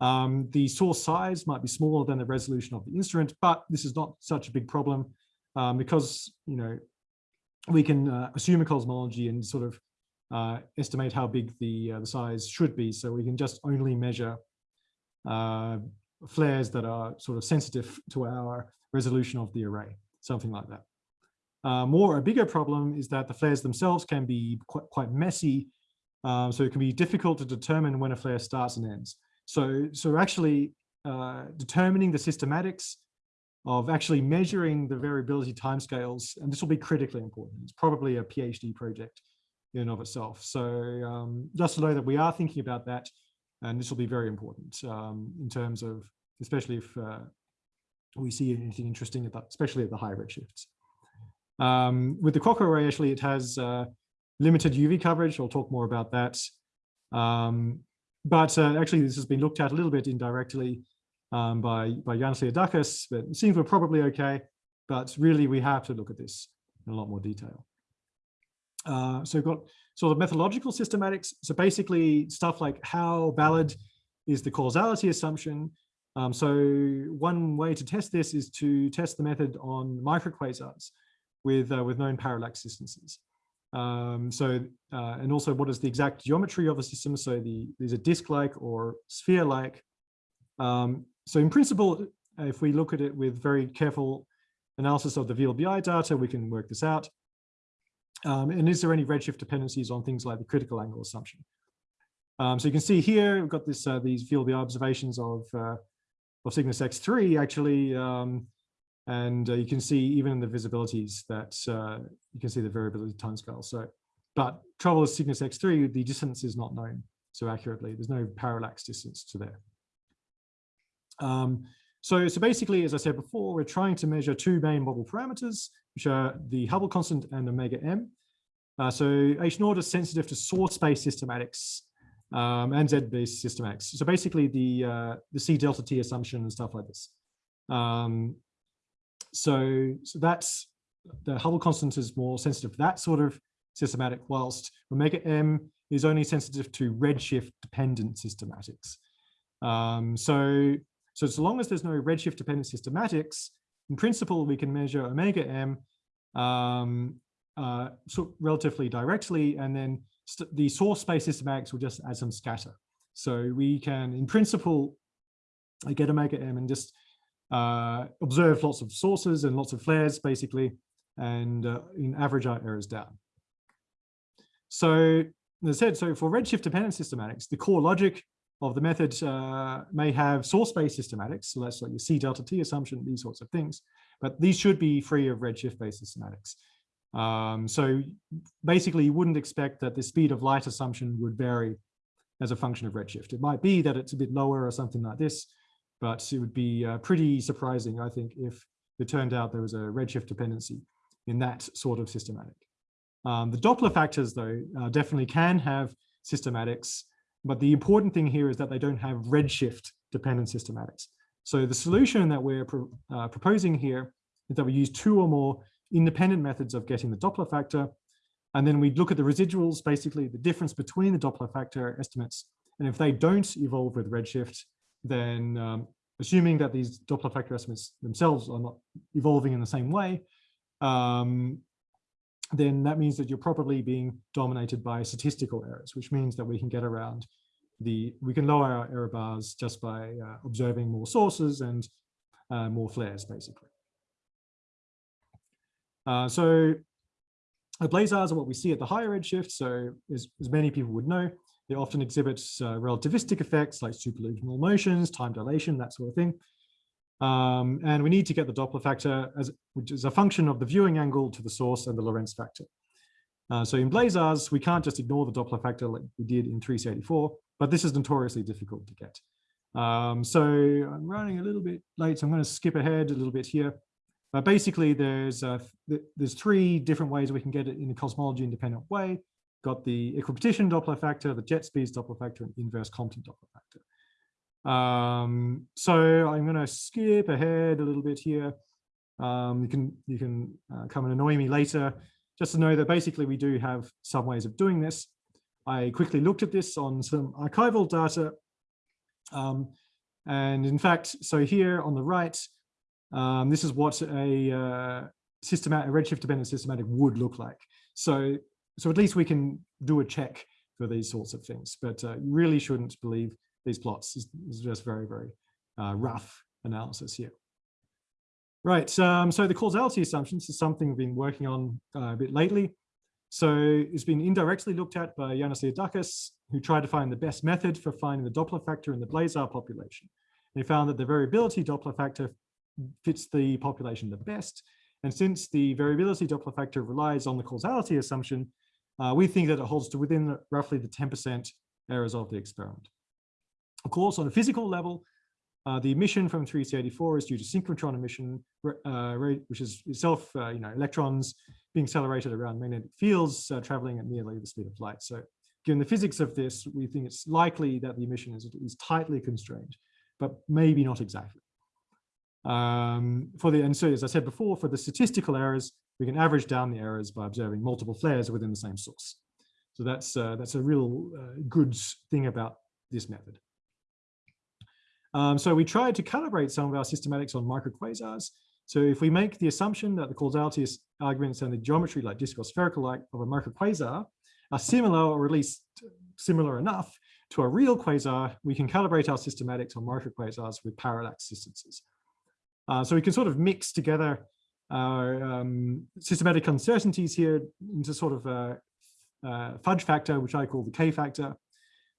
Um, the source size might be smaller than the resolution of the instrument, but this is not such a big problem um, because, you know, we can uh, assume a cosmology and sort of uh, estimate how big the, uh, the size should be. So we can just only measure uh, flares that are sort of sensitive to our resolution of the array, something like that. Uh, more, a bigger problem is that the flares themselves can be quite, quite messy. Um, so it can be difficult to determine when a flare starts and ends. So, so actually uh, determining the systematics of actually measuring the variability timescales, and this will be critically important. It's probably a PhD project in and of itself. So um, just to know that we are thinking about that, and this will be very important um, in terms of, especially if uh, we see anything interesting, at the, especially at the high redshifts. Um, with the CROC array, actually, it has uh, limited UV coverage. I'll talk more about that. Um, but uh, actually, this has been looked at a little bit indirectly um, by, by Yanis Liodakis, but it seems we're probably okay. But really, we have to look at this in a lot more detail. Uh, so we've got sort of methodological systematics. So basically stuff like how valid is the causality assumption. Um, so one way to test this is to test the method on microquasars with, uh, with known parallax distances. Um, so, uh, and also what is the exact geometry of the system? So the, there's a disk-like or sphere-like. Um, so in principle, if we look at it with very careful analysis of the VLBI data, we can work this out. Um, and is there any redshift dependencies on things like the critical angle assumption? Um, so you can see here, we've got this, uh, these VLBI observations of, uh, of Cygnus X3 actually, um, and uh, you can see even in the visibilities that uh, you can see the variability timescale. So, but trouble with Cygnus X3, the distance is not known so accurately. There's no parallax distance to there. Um, so, so basically, as I said before, we're trying to measure two main model parameters, which are the Hubble constant and omega m. Uh, so H naught is sensitive to source-based systematics um, and Z-based systematics. So basically the uh, the C delta T assumption and stuff like this. Um, so, so that's the Hubble constant is more sensitive to that sort of systematic, whilst omega m is only sensitive to redshift dependent systematics. Um, so, so as long as there's no redshift dependent systematics, in principle, we can measure omega m um, uh, so relatively directly, and then the source space systematics will just add some scatter. So we can, in principle, get omega m and just uh, observe lots of sources and lots of flares, basically, and uh, in average our errors down. So as I said, so for redshift dependent systematics, the core logic of the method uh, may have source-based systematics. So that's like your C delta T assumption, these sorts of things. But these should be free of redshift-based systematics. Um, so basically, you wouldn't expect that the speed of light assumption would vary as a function of redshift. It might be that it's a bit lower or something like this, but it would be uh, pretty surprising, I think, if it turned out there was a redshift dependency in that sort of systematic. Um, the Doppler factors, though, uh, definitely can have systematics, but the important thing here is that they don't have redshift dependent systematics. So the solution that we're pro uh, proposing here is that we use two or more independent methods of getting the Doppler factor, and then we look at the residuals, basically the difference between the Doppler factor estimates, and if they don't evolve with redshift, then um, assuming that these Doppler factor estimates themselves are not evolving in the same way, um, then that means that you're probably being dominated by statistical errors, which means that we can get around the, we can lower our error bars just by uh, observing more sources and uh, more flares, basically. Uh, so blazars are what we see at the higher redshift. So as, as many people would know, they often exhibit uh, relativistic effects like superluminal motions, time dilation, that sort of thing. Um, and we need to get the Doppler factor, as, which is a function of the viewing angle to the source and the Lorentz factor. Uh, so in blazars, we can't just ignore the Doppler factor like we did in 3C84, but this is notoriously difficult to get. Um, so I'm running a little bit late, so I'm going to skip ahead a little bit here. But basically, there's uh, th there's three different ways we can get it in a cosmology independent way. Got the equipartition Doppler factor, the jet speeds Doppler factor, and inverse Compton Doppler factor. Um, so I'm going to skip ahead a little bit here. Um, you can you can uh, come and annoy me later, just to know that basically we do have some ways of doing this. I quickly looked at this on some archival data. Um, and in fact, so here on the right, um, this is what a uh, systematic, redshift dependent systematic would look like. So, so at least we can do a check for these sorts of things, but uh, you really shouldn't believe these plots. It's, just very, very uh, rough analysis here. Right, um, so the causality assumptions is something we've been working on uh, a bit lately. So it's been indirectly looked at by Yanis Liodakis, who tried to find the best method for finding the Doppler factor in the blazar population. They found that the variability Doppler factor fits the population the best. And since the variability Doppler factor relies on the causality assumption, uh, we think that it holds to within roughly the 10% errors of the experiment. Of course, on a physical level, uh, the emission from 3C84 is due to synchrotron emission, uh, which is itself, uh, you know, electrons being accelerated around magnetic fields uh, traveling at nearly the speed of light. So given the physics of this, we think it's likely that the emission is, is tightly constrained, but maybe not exactly. Um, for the, and so as I said before, for the statistical errors, we can average down the errors by observing multiple flares within the same source. So that's, uh, that's a real uh, good thing about this method. Um, so we tried to calibrate some of our systematics on microquasars. So if we make the assumption that the causality arguments and the geometry like disc or spherical like of a microquasar are similar or at least similar enough to a real quasar, we can calibrate our systematics on microquasars with parallax distances. Uh, so we can sort of mix together our um, systematic uncertainties here into sort of a, a, fudge factor, which I call the K factor,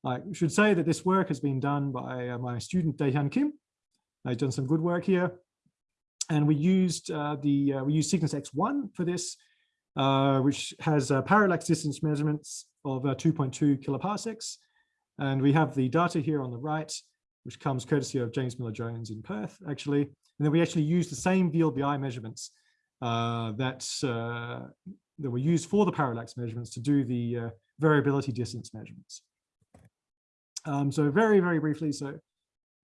I should say that this work has been done by uh, my student Daehyun Kim. I've done some good work here. And we used uh, the uh, we used Cygnus X1 for this, uh, which has parallax distance measurements of uh, 2.2 kiloparsecs. And we have the data here on the right, which comes courtesy of James Miller Jones in Perth, actually. And then we actually use the same VLBI measurements that, that were used for the parallax measurements to do the variability distance measurements. Um, so very, very briefly, so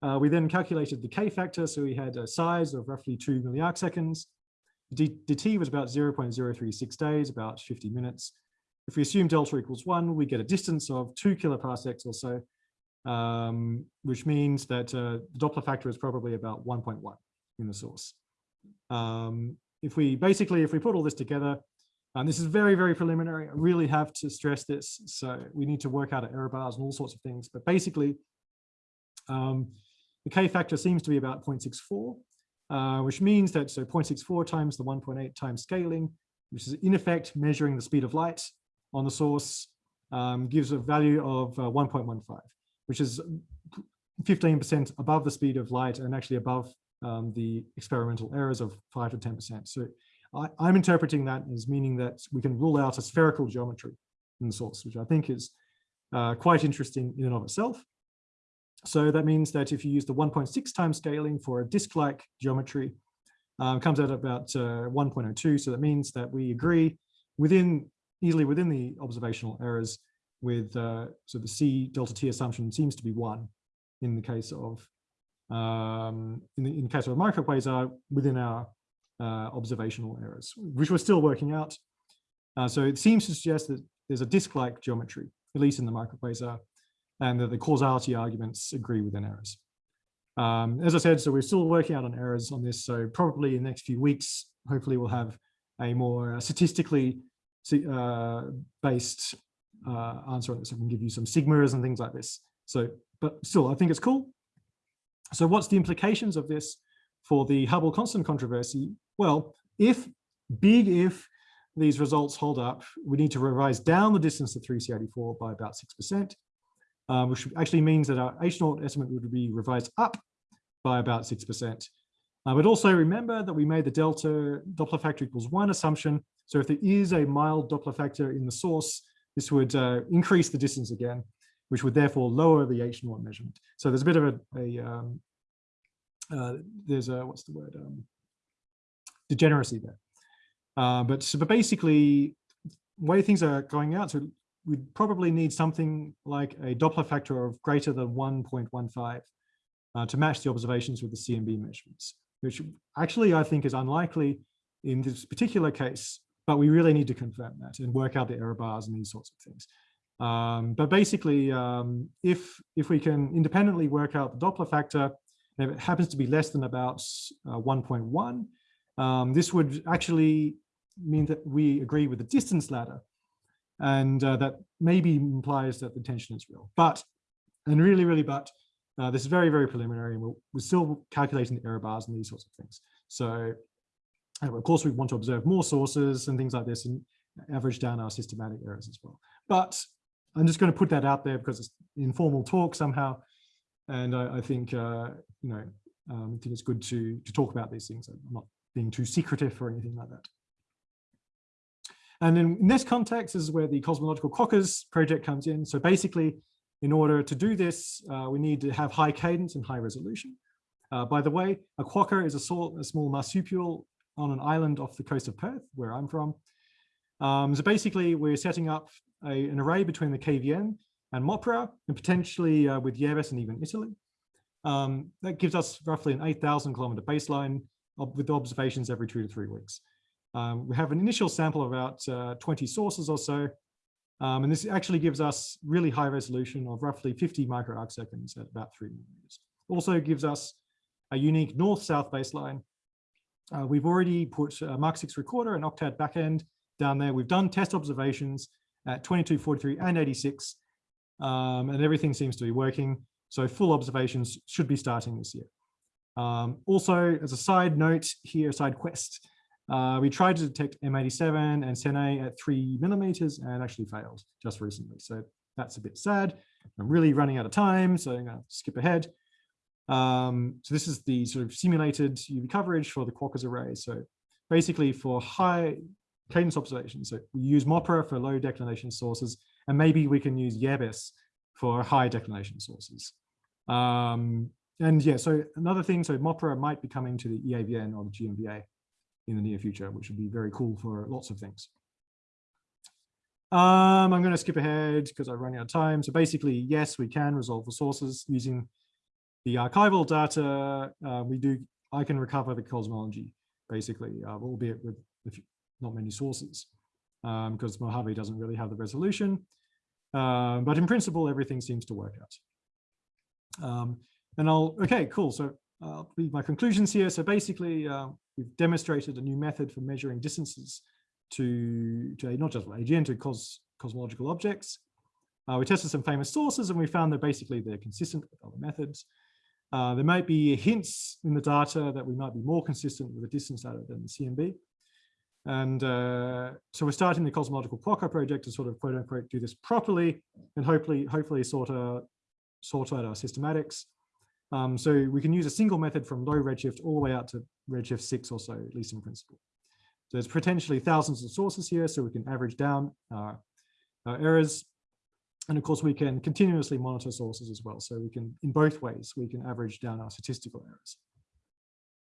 uh, we then calculated the K factor. So we had a size of roughly two milliarc seconds. D dt was about 0.036 days, about 50 minutes. If we assume delta equals one, we get a distance of two kiloparsecs or so, um, which means that uh, the Doppler factor is probably about 1.1 in the source. Um, if we basically, if we put all this together, and this is very, very preliminary. I really have to stress this. So we need to work out error bars and all sorts of things. But basically, um, the K factor seems to be about 0.64, uh, which means that so 0.64 times the 1.8 times scaling, which is in effect measuring the speed of light on the source, um, gives a value of uh, 1.15, which is 15% above the speed of light and actually above um, the experimental errors of 5 to 10%. So I, am interpreting that as meaning that we can rule out a spherical geometry in the source, which I think is uh, quite interesting in and of itself. So that means that if you use the 1.6 times scaling for a disk-like geometry, um, comes out about uh, 1.02. So that means that we agree within easily within the observational errors with uh, so the C delta T assumption seems to be one in the case of um, in, the, in case of a microquasar within our uh, observational errors, which we're still working out. Uh, so it seems to suggest that there's a disk-like geometry, at least in the microquasar, and that the causality arguments agree within errors. Um, as I said, so we're still working out on errors on this. So probably in the next few weeks, hopefully we'll have a more statistically uh, based uh, answer on this. I can give you some sigmas and things like this. So, but still, I think it's cool. So what's the implications of this for the Hubble constant controversy? Well, if, big if, these results hold up, we need to revise down the distance to 3C84 by about 6%, um, which actually means that our H0 estimate would be revised up by about 6%. Uh, but also remember that we made the delta Doppler factor equals one assumption. So if there is a mild Doppler factor in the source, this would uh, increase the distance again, which would therefore lower the H0 measurement. So there's a bit of a, a um, uh, there's a, what's the word, um, degeneracy there. Uh, but, so, but basically, way things are going out, so we'd probably need something like a Doppler factor of greater than 1.15 uh, to match the observations with the CMB measurements, which actually I think is unlikely in this particular case, but we really need to confirm that and work out the error bars and these sorts of things. Um, but basically, um, if, if we can independently work out the Doppler factor, if it happens to be less than about uh, 1.1, um, this would actually mean that we agree with the distance ladder. And uh, that maybe implies that the tension is real. But, and really, really, but, uh, this is very, very preliminary. And we're, we're still calculating the error bars and these sorts of things. So, of course, we want to observe more sources and things like this and average down our systematic errors as well. But I'm just going to put that out there because it's informal talk somehow. And I, I think, uh, you know, um, I think it's good to, to talk about these things. I'm not being too secretive or anything like that. And in, in this context, this is where the cosmological quokkas project comes in. So basically, in order to do this, uh, we need to have high cadence and high resolution. Uh, by the way, a quokka is a, sort, a, small marsupial on an island off the coast of Perth, where I'm from. Um, so basically, we're setting up a, an array between the KVN and MOPRA, and potentially uh, with Yebes and even Italy. Um, that gives us roughly an 8,000 kilometer baseline with observations every two to three weeks. Um, we have an initial sample of about uh, 20 sources or so. Um, and this actually gives us really high resolution of roughly 50 micro arc seconds at about three millimeters. Also gives us a unique north-south baseline. Uh, we've already put a Mark 6 recorder and Octad backend down there. We've done test observations at 22, 43, and 86, um, and everything seems to be working. So full observations should be starting this year. Um, also, as a side note here, side quest, uh, we tried to detect M87 and Sene at three millimeters and actually failed just recently. So that's a bit sad. I'm really running out of time, so I'm going to skip ahead. Um, so this is the sort of simulated UV coverage for the Quokkas array. So basically for high cadence observations, so we use MOPRA for low declination sources, and maybe we can use Yebes for high declination sources. Um, and yeah, so another thing, so MOPRA might be coming to the EAVN or the GMVA in the near future, which would be very cool for lots of things. Um, I'm going to skip ahead because I'm running out of time. So basically, yes, we can resolve the sources using the archival data. Uh, we do, I can recover the cosmology, basically, uh, albeit with not many sources, um, because Mojave doesn't really have the resolution. Um, but in principle, everything seems to work out. Um, and I'll, okay, cool. So I'll leave my conclusions here. So basically, uh, we've demonstrated a new method for measuring distances to, to not just AGN, to cos, cosmological objects. Uh, we tested some famous sources and we found that basically they're consistent with other methods. Uh, there might be hints in the data that we might be more consistent with the distance data than the CMB. And uh, so we're starting the cosmological quokka project to sort of quote unquote do this properly and hopefully hopefully sort of sort out our systematics. Um, so we can use a single method from low redshift all the way out to redshift six or so, at least in principle. So there's potentially thousands of sources here, so we can average down our, our errors. And of course, we can continuously monitor sources as well. So we can, in both ways, we can average down our statistical errors.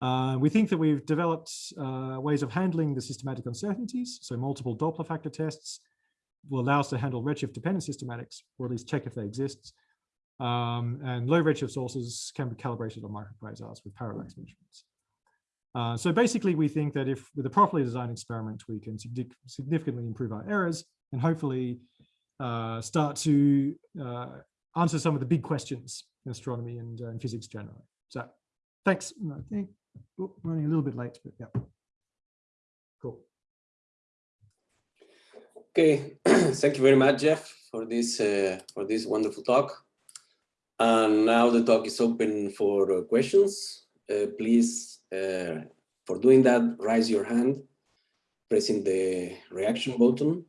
Uh, we think that we've developed uh, ways of handling the systematic uncertainties. So multiple Doppler factor tests will allow us to handle redshift dependent systematics, or at least check if they exist. Um, and low redshift sources can be calibrated on microquasars with parallax measurements. Uh, so basically, we think that if with a properly designed experiment, we can significantly improve our errors and hopefully uh, start to uh, answer some of the big questions in astronomy and, physics generally. So thanks. I think oh, running a little bit late, but yeah. Cool. Okay, thank you very much, Jeff, for this uh, for this wonderful talk. And now the talk is open for uh, questions. Uh, please, uh, for doing that, raise your hand pressing the reaction button,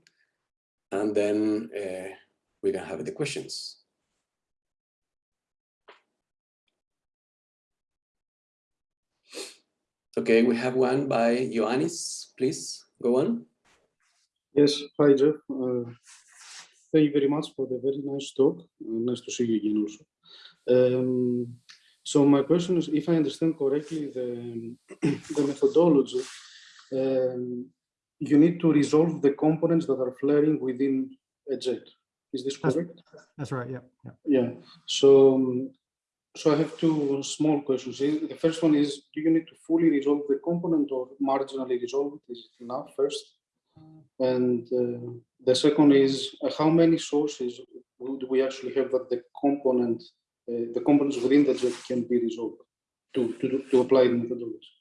and then uh, we can have the questions. Okay, we have one by Ioannis. Please go on. Yes, hi Jeff. Uh, thank you very much for the very nice talk. Uh, nice to see you again also. Um, so my question is, if I understand correctly, the, the methodology, um, you need to resolve the components that are flaring within a jet. Is this That's- correct? That's right. Yeah. yeah. Yeah. So, um, so I have two small questions. Eh, The first one is, do you need to fully resolve the component or marginally resolve it? Is it enough first? And uh, the second is, uh, how many sources would we actually have that the component, uh, the components within the jet can be resolved to to, do- to apply the methodology?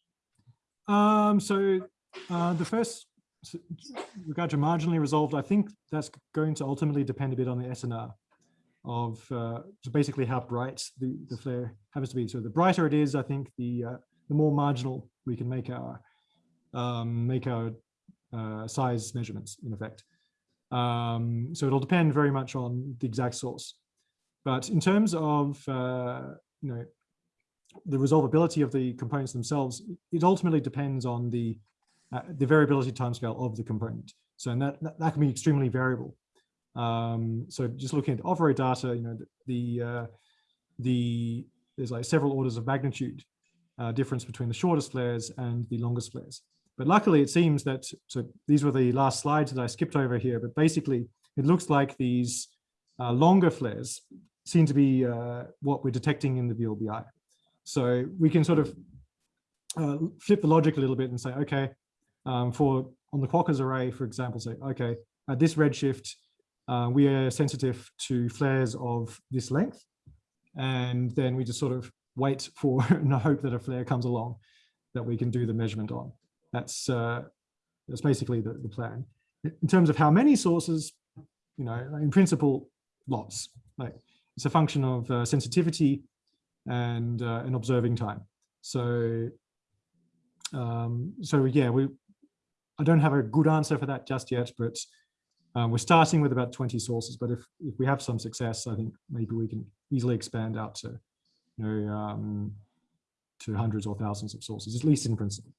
Um, so uh, the first, regard to marginally resolved, I think that's going to ultimately depend a bit on the SNR of uh, basically how bright the, the flare happens to be. So the brighter it is, I think the uh, the more marginal we can make our um, make our uh, size measurements in effect. Um, so it'll depend very much on the exact source. But in terms of uh, you know the resolvability of the components themselves, it ultimately depends on the uh, the variability timescale of the component. So and that, that can be extremely variable. Um, so just looking at the OVRO data, you know, the the, uh, the there's like several orders of magnitude uh, difference between the shortest flares and the longest flares. But luckily, it seems that so these were the last slides that I skipped over here. But basically, it looks like these uh, longer flares seem to be uh, what we're detecting in the VLBI. So we can sort of uh, flip the logic a little bit and say, okay, um, for on the Quokkas array, for example, say, okay, at this redshift, uh, we are sensitive to flares of this length. And then we just sort of wait for and hope that a flare comes along that we can do the measurement on. That's uh, that's basically the, the plan. In terms of how many sources, you know, in principle, lots. Like it's a function of uh, sensitivity and uh, an observing time. So, um, so yeah, we. I don't have a good answer for that just yet, but uh, we're starting with about 20 sources. But if if we have some success, I think maybe we can easily expand out to, you know, um, to hundreds or thousands of sources, at least in principle.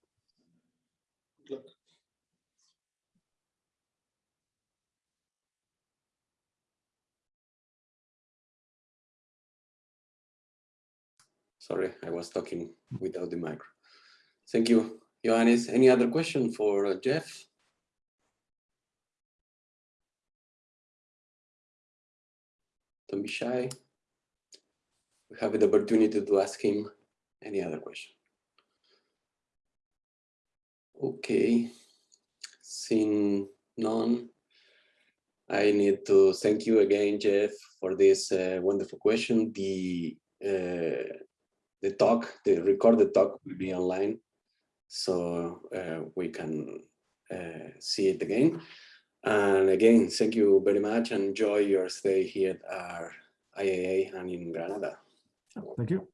Sorry, I was talking without the mic. Thank you, Ioannis. Any other question for uh, Jeff? Don't be shy. We have the opportunity to ask him any other question. Okay, seeing none, I need to thank you again, Jeff, for this uh, wonderful question. The uh, the talk, the recorded talk will be online, so uh, we can uh, see it again. And again, thank you very much enjoy your stay here at our IAA and in Granada. Thank you.